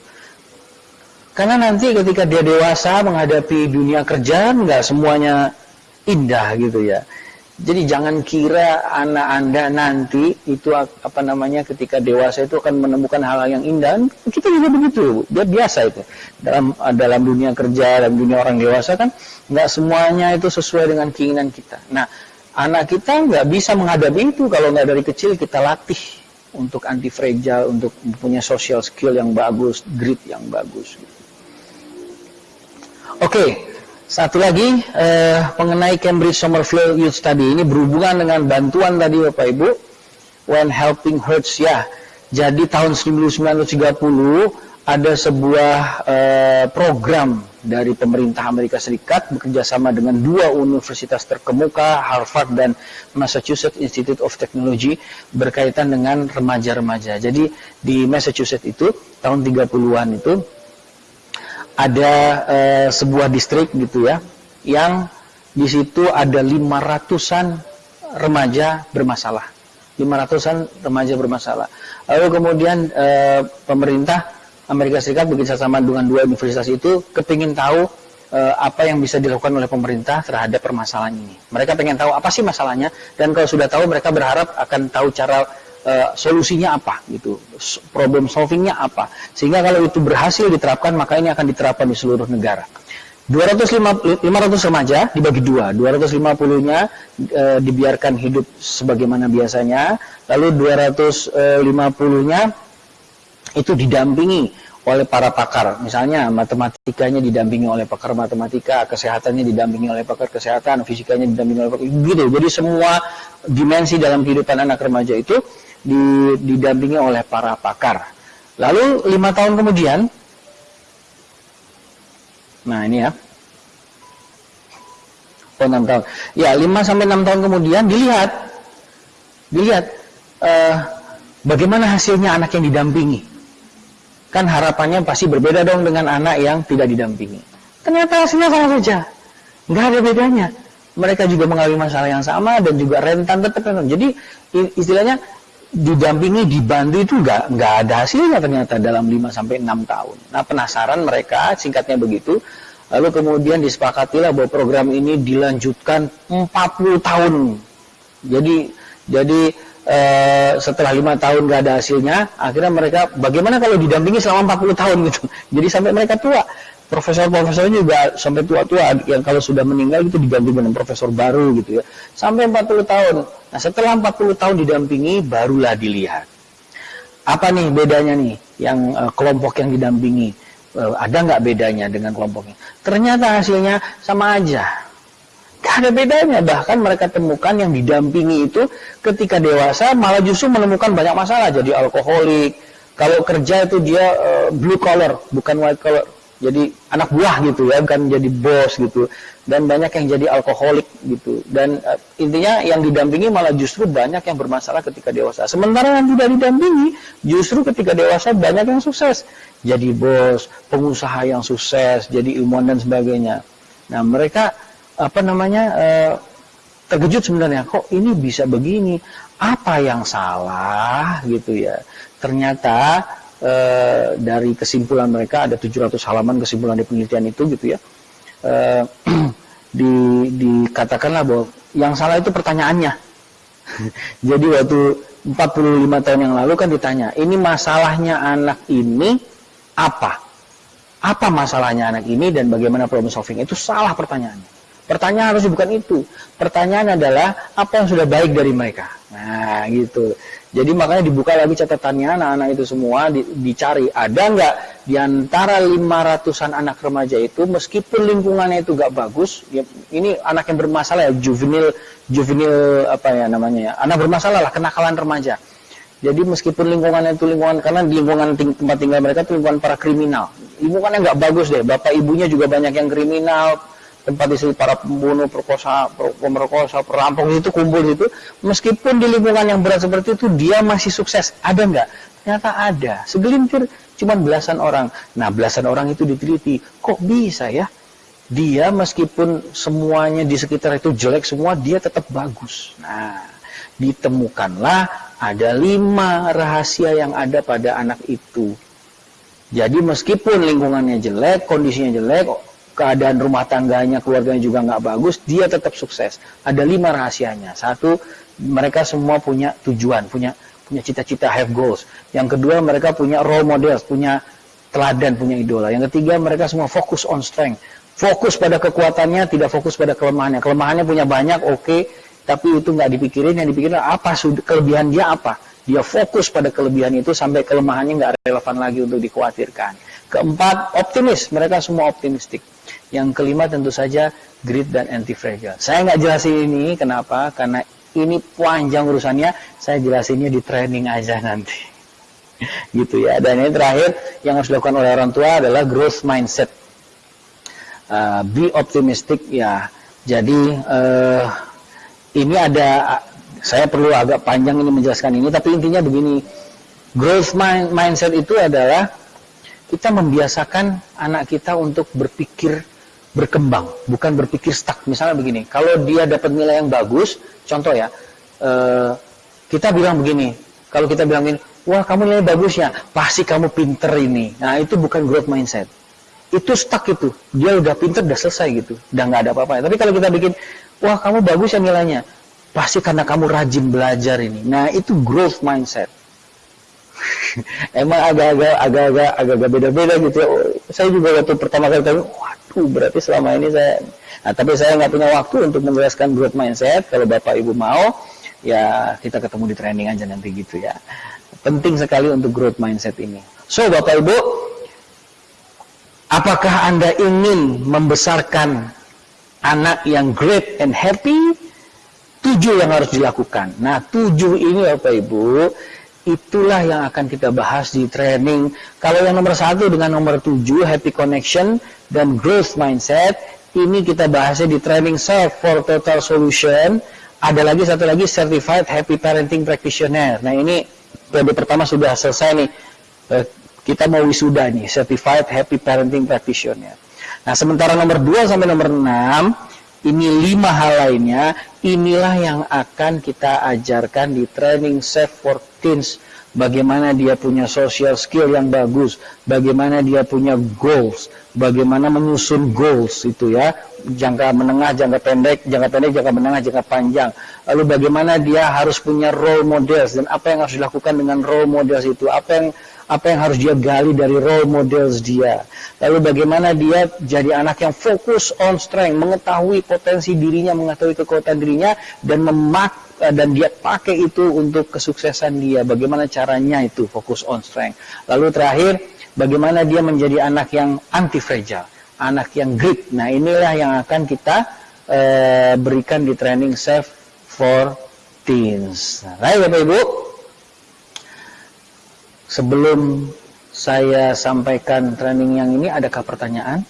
karena nanti ketika dia dewasa menghadapi dunia kerja, nggak semuanya indah gitu ya. Jadi jangan kira anak anda nanti itu apa namanya ketika dewasa itu akan menemukan -hal yang indah. Kita juga begitu, dia biasa itu dalam dalam dunia kerja dalam dunia orang dewasa kan nggak semuanya itu sesuai dengan keinginan kita. Nah anak kita nggak bisa menghadapi itu kalau nggak dari kecil kita latih untuk anti fragile, untuk punya social skill yang bagus, grit yang bagus. Oke, satu lagi eh, mengenai Cambridge Somerville Youth Study ini berhubungan dengan bantuan tadi Bapak Ibu. When helping hurts ya. Jadi tahun 1930 ada sebuah eh, program dari pemerintah Amerika Serikat bekerja sama dengan dua universitas terkemuka, Harvard dan Massachusetts Institute of Technology berkaitan dengan remaja-remaja. Jadi di Massachusetts itu tahun 30-an itu ada uh, sebuah distrik gitu ya yang di situ ada 500-an remaja bermasalah. 500-an remaja bermasalah. Lalu kemudian uh, pemerintah Amerika Serikat bekerja sama dengan dua universitas itu kepingin tahu uh, apa yang bisa dilakukan oleh pemerintah terhadap permasalahan ini. Mereka pengen tahu apa sih masalahnya dan kalau sudah tahu mereka berharap akan tahu cara uh, solusinya apa gitu, problem solvingnya apa. Sehingga kalau itu berhasil diterapkan maka ini akan diterapkan di seluruh negara. 250, 500 remaja dibagi dua, 250-nya e, eh, dibiarkan hidup sebagaimana biasanya, lalu 250-nya itu didampingi oleh para pakar. Misalnya matematikanya didampingi oleh pakar matematika, kesehatannya didampingi oleh pakar kesehatan, fisikanya didampingi oleh pakar gitu. Jadi semua dimensi dalam kehidupan anak remaja itu didampingi oleh para pakar. Lalu lima tahun kemudian, nah ini ya, oh enam tahun, ya lima sampai enam tahun kemudian dilihat, dilihat uh, bagaimana hasilnya anak yang didampingi. Kan harapannya pasti berbeda dong dengan anak yang tidak didampingi. Ternyata hasilnya sama saja, nggak ada bedanya. Mereka juga mengalami masalah yang sama dan juga rentan tetap rentan. Jadi istilahnya didampingi, dibantu itu nggak nggak ada hasilnya ternyata dalam 5 sampai 6 tahun. Nah, penasaran mereka, singkatnya begitu. Lalu kemudian disepakatilah bahwa program ini dilanjutkan 40 tahun. Jadi jadi eh, setelah lima tahun nggak ada hasilnya, akhirnya mereka bagaimana kalau didampingi selama 40 tahun gitu. [LAUGHS] Jadi sampai mereka tua. Profesor-profesornya juga sampai tua-tua yang kalau sudah meninggal itu diganti dengan profesor baru gitu ya. Sampai 40 tahun. Nah setelah 40 tahun didampingi barulah dilihat. Apa nih bedanya nih yang uh, kelompok yang didampingi? Uh, ada nggak bedanya dengan kelompoknya? Ternyata hasilnya sama aja Gak ada bedanya. Bahkan mereka temukan yang didampingi itu ketika dewasa malah justru menemukan banyak masalah. Jadi alkoholik. Kalau kerja itu dia uh, blue collar bukan white collar. Jadi anak buah gitu ya bukan jadi bos gitu. Dan banyak yang jadi alkoholik gitu. Dan uh, intinya yang didampingi malah justru banyak yang bermasalah ketika dewasa. Sementara yang tidak didampingi justru ketika dewasa banyak yang sukses. Jadi bos pengusaha yang sukses jadi ilmuwan dan sebagainya. Nah mereka apa namanya uh, terkejut sebenarnya. Kok ini bisa begini? Apa yang salah? Gitu ya. Ternyata e, dari kesimpulan mereka ada 700 halaman kesimpulan di penelitian itu gitu ya. E, [CLEARS THROAT] di, dikatakanlah bahwa yang salah itu pertanyaannya. [LAUGHS] Jadi waktu 45 tahun yang lalu kan ditanya ini masalahnya anak ini apa? Apa masalahnya anak ini dan bagaimana problem solving? Itu salah pertanyaannya pertanyaan harus bukan itu pertanyaan adalah apa yang sudah baik dari mereka nah gitu Jadi makanya dibuka lagi catatannya anak-anak itu semua di, dicari ada nggak di antara 500-an anak remaja itu meskipun lingkungannya itu nggak bagus, ya, ini anak yang bermasalah ya juvenil juvenil apa ya namanya ya anak bermasalah lah kenakalan remaja. Jadi meskipun lingkungannya itu lingkungan karena di lingkungan ting tempat tinggal mereka itu lingkungan para kriminal, lingkungannya nggak bagus deh. Bapak ibunya juga banyak yang kriminal, tempat istri para pembunuh, perkosa, pemerkosa, perampok itu kumpul itu, meskipun di lingkungan yang berat seperti itu dia masih sukses. Ada nggak? Ternyata ada. Segelintir cuma belasan orang. Nah, belasan orang itu diteliti. Kok bisa ya? Dia meskipun semuanya di sekitar itu jelek semua, dia tetap bagus. Nah, ditemukanlah ada lima rahasia yang ada pada anak itu. Jadi meskipun lingkungannya jelek, kondisinya jelek, keadaan rumah tangganya, keluarganya juga nggak bagus, dia tetap sukses. Ada lima rahasianya. Satu, mereka semua punya tujuan, punya punya cita-cita, have goals. Yang kedua, mereka punya role models, punya teladan, punya idola. Yang ketiga, mereka semua fokus on strength. Fokus pada kekuatannya, tidak fokus pada kelemahannya. Kelemahannya punya banyak, oke, okay, tapi itu nggak dipikirin. Yang dipikirin apa, kelebihan dia apa. Dia fokus pada kelebihan itu sampai kelemahannya nggak relevan lagi untuk dikhawatirkan. Keempat, optimis. Mereka semua optimistik. Yang kelima tentu saja grit dan anti-fragile. Saya nggak jelasin ini, kenapa? Karena ini panjang urusannya, saya jelasinnya di training aja nanti. [LAUGHS] gitu ya. Dan ini terakhir, yang harus dilakukan oleh orang tua adalah growth mindset. Uh, be optimistic ya. Jadi uh, ini ada, saya perlu agak panjang ini menjelaskan ini, tapi intinya begini. Growth mind, mindset itu adalah kita membiasakan anak kita untuk berpikir berkembang, bukan berpikir stuck. Misalnya begini, kalau dia dapat nilai yang bagus, contoh ya, eh, kita bilang begini, kalau kita bilang begini, wah kamu nilai bagus ya, pasti kamu pinter ini. Nah itu bukan growth mindset. Itu stuck itu, dia udah pinter, udah selesai gitu, udah nggak ada apa-apa. Tapi kalau kita bikin, wah kamu bagus ya nilainya, pasti karena kamu rajin belajar ini. Nah itu growth mindset. [LAUGHS] emang agak-agak agak-agak agak-agak beda-beda gitu ya. Saya juga waktu pertama kali tahu, berarti selama ini saya, nah tapi saya nggak punya waktu untuk menjelaskan growth mindset. Kalau bapak ibu mau, ya kita ketemu di training aja nanti gitu ya. Penting sekali untuk growth mindset ini. So bapak ibu, apakah anda ingin membesarkan anak yang great and happy? Tujuh yang harus dilakukan. Nah tujuh ini bapak ibu itulah yang akan kita bahas di training. Kalau yang nomor satu dengan nomor tujuh, happy connection dan growth mindset, ini kita bahasnya di training self for total solution. Ada lagi satu lagi certified happy parenting practitioner. Nah ini periode pertama sudah selesai nih. Eh, kita mau wisuda nih, certified happy parenting practitioner. Nah sementara nomor 2 sampai nomor 6 ini lima hal lainnya inilah yang akan kita ajarkan di training safe for teens bagaimana dia punya social skill yang bagus bagaimana dia punya goals bagaimana menyusun goals itu ya jangka menengah jangka pendek jangka pendek jangka menengah jangka panjang lalu bagaimana dia harus punya role models dan apa yang harus dilakukan dengan role models itu apa yang apa yang harus dia gali dari role models dia. Lalu bagaimana dia jadi anak yang fokus on strength, mengetahui potensi dirinya, mengetahui kekuatan dirinya, dan memak eh, dan dia pakai itu untuk kesuksesan dia. Bagaimana caranya itu fokus on strength. Lalu terakhir, bagaimana dia menjadi anak yang anti fragile, anak yang grit. Nah inilah yang akan kita uh, berikan di training safe for teens. Baik Bapak Ibu sebelum saya sampaikan training yang ini adakah pertanyaan?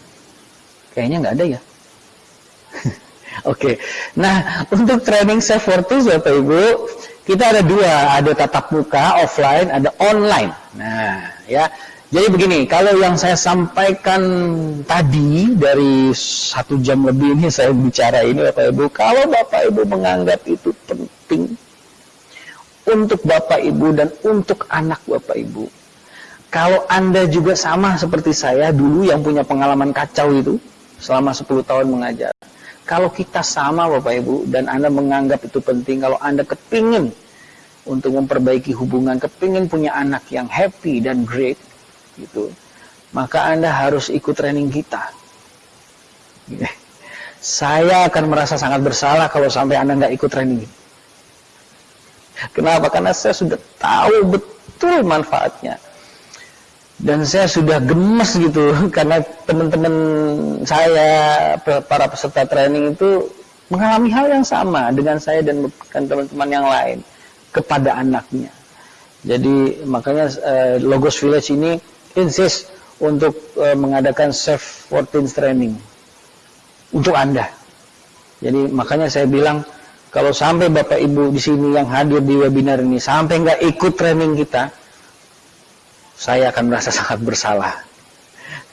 Kayaknya nggak ada ya. [LAUGHS] Oke, okay. nah untuk training self worthy Bapak Ibu, kita ada dua, ada tatap muka offline, ada online. Nah, ya, jadi begini, kalau yang saya sampaikan tadi dari satu jam lebih ini saya bicara ini Bapak Ibu, kalau Bapak Ibu menganggap itu penting, untuk Bapak Ibu dan untuk anak Bapak Ibu. Kalau Anda juga sama seperti saya dulu yang punya pengalaman kacau itu selama 10 tahun mengajar. Kalau kita sama Bapak Ibu dan Anda menganggap itu penting, kalau Anda kepingin untuk memperbaiki hubungan, kepingin punya anak yang happy dan great, gitu, maka Anda harus ikut training kita. Saya akan merasa sangat bersalah kalau sampai Anda nggak ikut training Kenapa? Karena saya sudah tahu betul manfaatnya. Dan saya sudah gemes gitu [LAUGHS] karena teman-teman saya para peserta training itu mengalami hal yang sama dengan saya dan teman-teman yang lain kepada anaknya. Jadi makanya uh, Logos Village ini insist untuk uh, mengadakan self 14 training untuk Anda. Jadi makanya saya bilang kalau sampai Bapak Ibu di sini yang hadir di webinar ini sampai nggak ikut training kita, saya akan merasa [LAUGHS] sangat bersalah.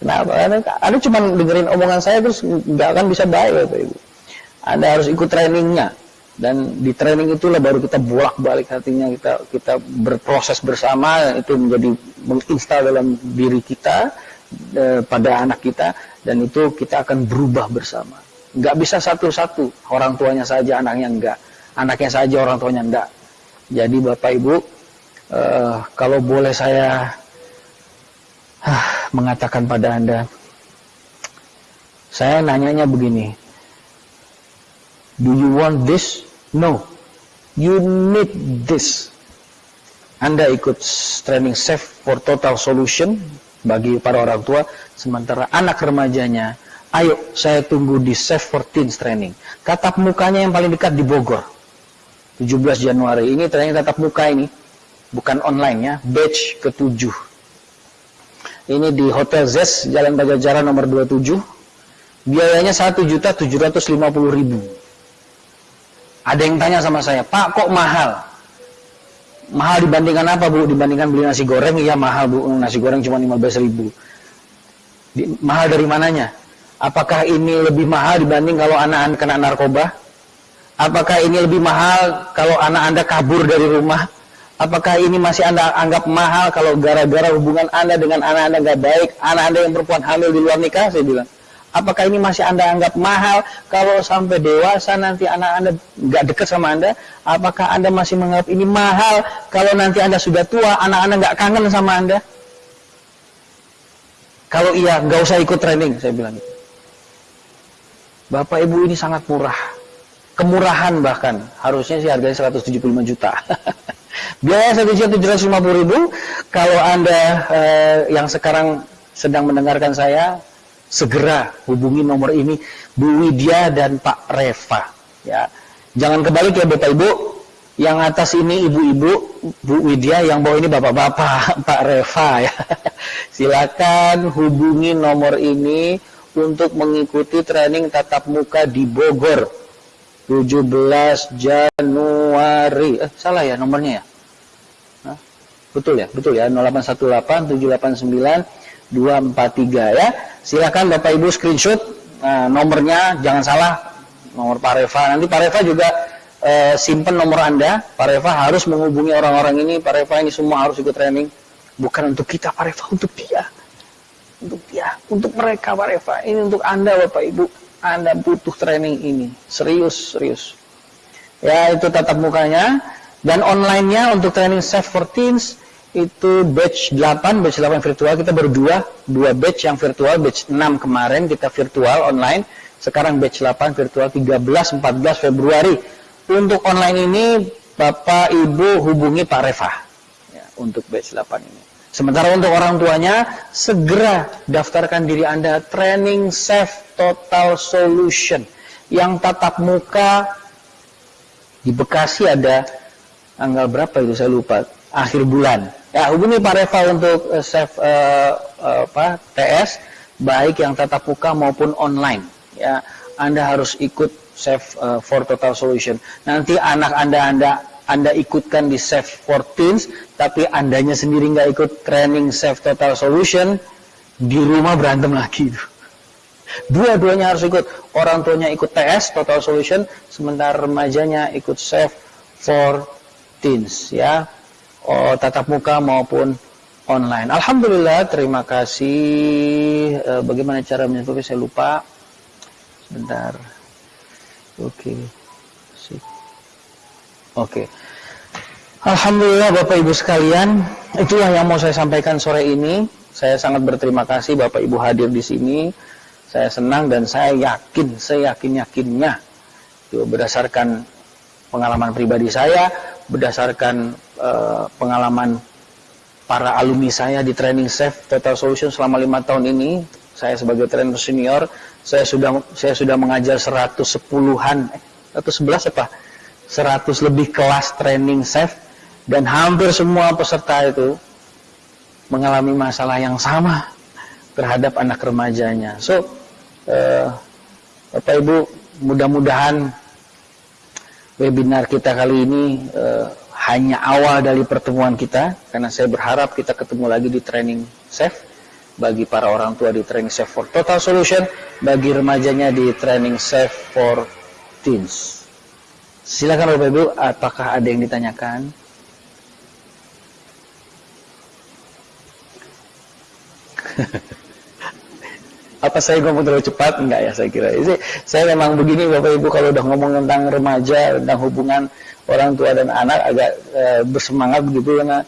Kenapa? Karena Anda cuma dengerin omongan saya terus nggak akan bisa baik Bapak Ibu. Anda harus ikut trainingnya dan di training itulah baru kita bolak-balik hatinya kita kita berproses bersama itu menjadi menginstal dalam diri kita e, pada anak kita dan itu kita akan berubah bersama nggak bisa satu-satu orang tuanya saja anaknya enggak anaknya saja orang tuanya enggak jadi bapak ibu e, kalau boleh saya mengatakan pada anda saya nanyanya begini do you want this No, you need this. Anda ikut training safe for total solution bagi para orang tua, sementara anak remajanya, ayo saya tunggu di safe for teens training. Tatap mukanya yang paling dekat di Bogor. 17 Januari ini training tatap muka ini, bukan online ya, batch ke-7. Ini di Hotel Zes, Jalan Pajajaran nomor 27. Biayanya 1.750.000. Ada yang tanya sama saya, Pak kok mahal? Mahal dibandingkan apa Bu? Dibandingkan beli nasi goreng? Iya mahal Bu, nasi goreng cuma 15 ribu. Mahal dari mananya? Apakah ini lebih mahal dibanding kalau anak-anak kena narkoba? Apakah ini lebih mahal kalau anak Anda kabur dari rumah? Apakah ini masih Anda anggap mahal kalau gara-gara hubungan Anda dengan anak Anda nggak baik, anak Anda yang perempuan hamil di luar nikah? Saya bilang. Apakah ini masih Anda anggap mahal kalau sampai dewasa nanti anak Anda nggak dekat sama Anda? Apakah Anda masih menganggap ini mahal kalau nanti Anda sudah tua, anak Anda nggak kangen sama Anda? Kalau iya, nggak usah ikut training, saya bilang. Bapak Ibu ini sangat murah. Kemurahan bahkan. Harusnya sih harganya 175 juta. [LAUGHS] Biaya 1.750 ribu. Kalau Anda eh, yang sekarang sedang mendengarkan saya, segera hubungi nomor ini Bu Widya dan Pak Reva ya. Jangan kebalik ya Bapak Ibu. Yang atas ini ibu-ibu Bu Widya yang bawah ini bapak-bapak [LAUGHS] Pak Reva ya. [LAUGHS] Silakan hubungi nomor ini untuk mengikuti training tatap muka di Bogor. 17 Januari. Eh salah ya nomornya ya? Betul ya betul ya 0818 789 243 ya. Silakan Bapak Ibu screenshot nah, nomornya, jangan salah nomor Pak Reva. Nanti Pak Reva juga eh, simpen nomor Anda. Pak Reva harus menghubungi orang-orang ini. Pak Reva ini semua harus ikut training. Bukan untuk kita Pak Reva, untuk dia. Untuk dia, untuk mereka Pak Reva. Ini untuk Anda Bapak Ibu. Anda butuh training ini. Serius, serius. Ya, itu tatap mukanya. Dan online-nya untuk training Safe for Teens itu batch 8, batch 8 virtual. Kita berdua, dua batch yang virtual, batch 6 kemarin kita virtual online, sekarang batch 8 virtual 13 14 Februari. Untuk online ini Bapak Ibu hubungi Pak Reva. Ya, untuk batch 8 ini. Sementara untuk orang tuanya segera daftarkan diri Anda. Training safe total solution. Yang tatap muka di Bekasi ada tanggal berapa itu? Saya lupa. Akhir bulan Ya, hubungi Pak Reva untuk uh, save uh, apa, TS baik yang tatap muka maupun online. Ya, Anda harus ikut Save uh, for Total Solution. Nanti anak Anda Anda Anda ikutkan di Save for Teens, tapi Andanya sendiri nggak ikut training Save Total Solution, di rumah berantem lagi. Dua-duanya harus ikut. Orang tuanya ikut TS Total Solution, sementara remajanya ikut Save for Teens. Ya, oh, tatap muka maupun online. Alhamdulillah, terima kasih. E, bagaimana cara menyebutnya saya lupa. Sebentar. Oke. Okay. Oke. Okay. Alhamdulillah Bapak Ibu sekalian, itulah yang mau saya sampaikan sore ini. Saya sangat berterima kasih Bapak Ibu hadir di sini. Saya senang dan saya yakin, saya yakin yakinnya itu berdasarkan pengalaman pribadi saya, berdasarkan uh, pengalaman para alumni saya di training Safe Total Solution selama lima tahun ini, saya sebagai trainer senior, saya sudah saya sudah mengajar 110-an, eh, atau 11 apa? 100 lebih kelas training Safe dan hampir semua peserta itu mengalami masalah yang sama terhadap anak remajanya. So, uh, Bapak Ibu, mudah-mudahan webinar kita kali ini uh, hanya awal dari pertemuan kita karena saya berharap kita ketemu lagi di training safe bagi para orang tua di training safe for total solution bagi remajanya di training safe for teens silakan Bapak Ibu apakah ada yang ditanyakan? [LAUGHS] Apa saya ngomong terlalu cepat? Enggak ya saya kira. Saya memang begini Bapak Ibu kalau udah ngomong tentang remaja tentang hubungan orang tua dan anak agak e, bersemangat begitu karena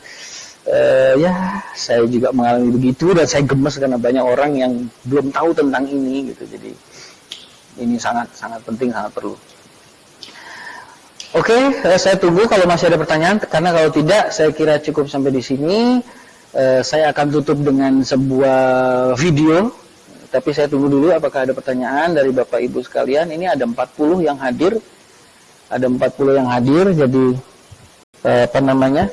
e, ya saya juga mengalami begitu dan saya gemes karena banyak orang yang belum tahu tentang ini gitu jadi ini sangat sangat penting sangat perlu Oke, okay, saya tunggu kalau masih ada pertanyaan karena kalau tidak saya kira cukup sampai di sini. E, saya akan tutup dengan sebuah video tapi saya tunggu dulu apakah ada pertanyaan dari Bapak Ibu sekalian. Ini ada 40 yang hadir. Ada 40 yang hadir, jadi eh, apa namanya?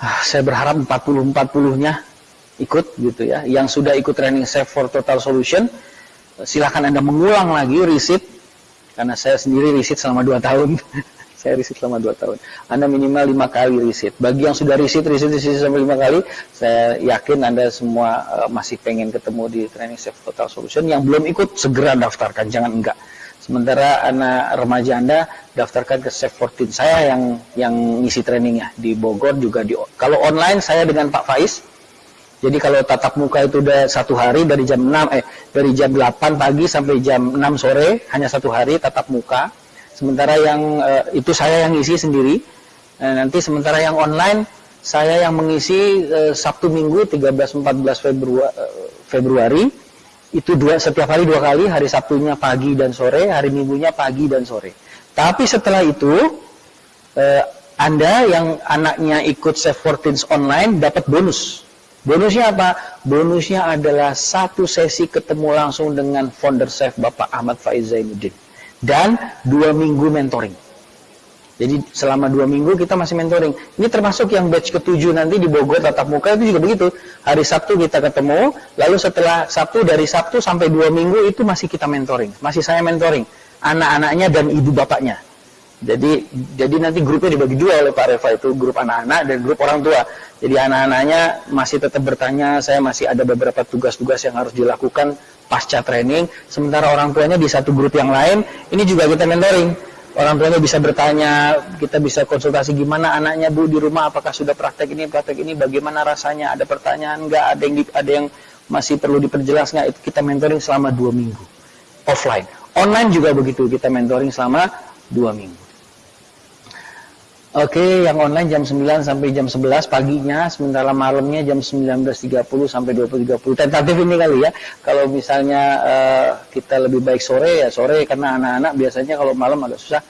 Ah, saya berharap 40-40-nya ikut gitu ya. Yang sudah ikut training Safe for Total Solution, silahkan Anda mengulang lagi riset karena saya sendiri riset selama 2 tahun. [LAUGHS] saya riset selama 2 tahun. Anda minimal 5 kali riset. Bagi yang sudah riset, riset, riset sampai 5 kali, saya yakin Anda semua uh, masih pengen ketemu di training Safe Total Solution. Yang belum ikut, segera daftarkan, jangan enggak. Sementara anak remaja Anda daftarkan ke Safe 14. Saya yang yang ngisi trainingnya di Bogor juga di kalau online saya dengan Pak Faiz. Jadi kalau tatap muka itu udah satu hari dari jam 6 eh dari jam 8 pagi sampai jam 6 sore hanya satu hari tatap muka. Sementara yang uh, itu saya yang isi sendiri. Uh, nanti sementara yang online saya yang mengisi uh, Sabtu Minggu 13 14 Februari, uh, Februari itu dua setiap hari dua kali, hari Sabtunya pagi dan sore, hari Minggunya pagi dan sore. Tapi setelah itu uh, Anda yang anaknya ikut Save 14 online dapat bonus. Bonusnya apa? Bonusnya adalah satu sesi ketemu langsung dengan founder Save Bapak Ahmad Faiz Zainuddin dan dua minggu mentoring. Jadi selama dua minggu kita masih mentoring. Ini termasuk yang batch ketujuh nanti di Bogor tatap muka itu juga begitu. Hari Sabtu kita ketemu, lalu setelah Sabtu dari Sabtu sampai dua minggu itu masih kita mentoring, masih saya mentoring anak-anaknya dan ibu bapaknya. Jadi jadi nanti grupnya dibagi dua oleh Pak Reva itu grup anak-anak dan grup orang tua. Jadi anak-anaknya masih tetap bertanya, saya masih ada beberapa tugas-tugas yang harus dilakukan pasca training, sementara orang tuanya di satu grup yang lain, ini juga kita mentoring. Orang tuanya bisa bertanya, kita bisa konsultasi gimana anaknya bu di rumah, apakah sudah praktek ini, praktek ini, bagaimana rasanya, ada pertanyaan nggak, ada yang di, ada yang masih perlu diperjelas nggak, itu kita mentoring selama dua minggu, offline. Online juga begitu, kita mentoring selama dua minggu. Oke, yang online jam 9 sampai jam 11 paginya, sementara malamnya jam 19.30 sampai 20.30. Tentatif ini kali ya. Kalau misalnya uh, kita lebih baik sore ya sore karena anak-anak biasanya kalau malam agak susah.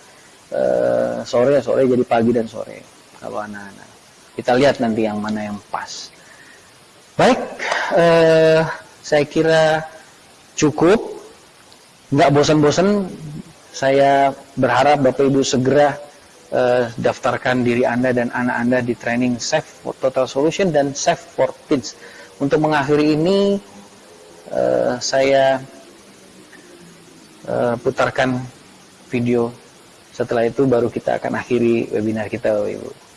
Uh, sore ya sore jadi pagi dan sore kalau anak-anak. Kita lihat nanti yang mana yang pas. Baik, uh, saya kira cukup. Nggak bosan-bosan. Saya berharap Bapak Ibu segera uh, daftarkan diri Anda dan anak Anda di training Safe for Total Solution dan Safe for Teens. Untuk mengakhiri ini, uh, saya uh, putarkan video. Setelah itu baru kita akan akhiri webinar kita, Ibu.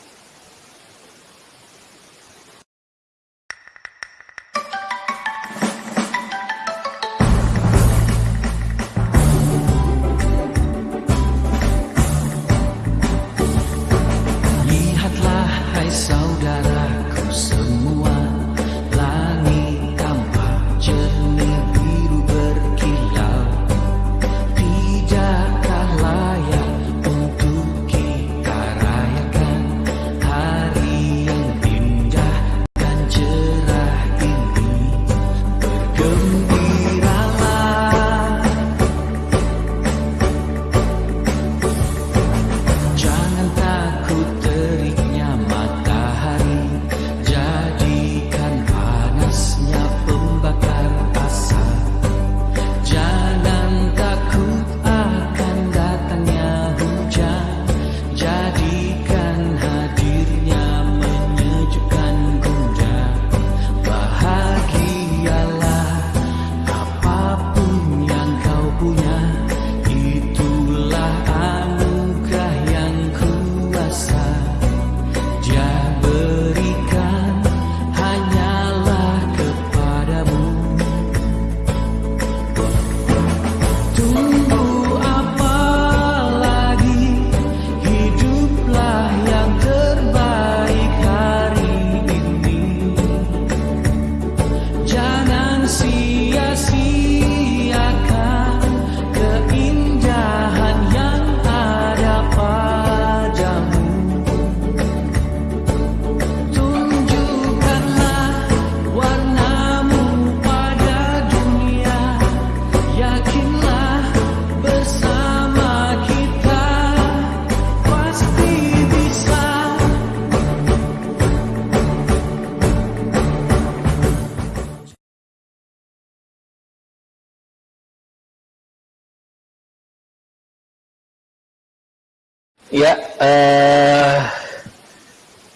Ya, eh,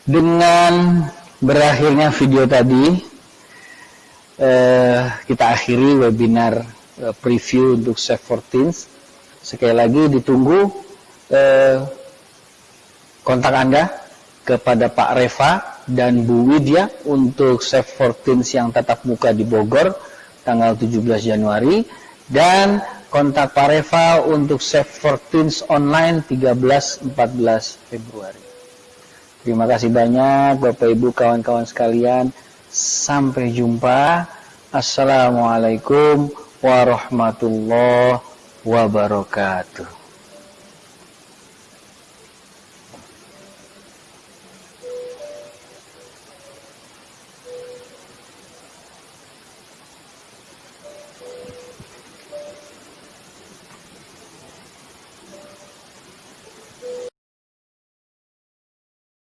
dengan berakhirnya video tadi, eh, kita akhiri webinar eh, preview untuk Save 14. Sekali lagi ditunggu eh, kontak Anda kepada Pak Reva dan Bu Widya untuk Save 14 yang tetap muka di Bogor tanggal 17 Januari dan kontak Pak Reva untuk Save 14 online 13-14 Februari. Terima kasih banyak Bapak Ibu kawan-kawan sekalian. Sampai jumpa. Assalamualaikum warahmatullahi wabarakatuh.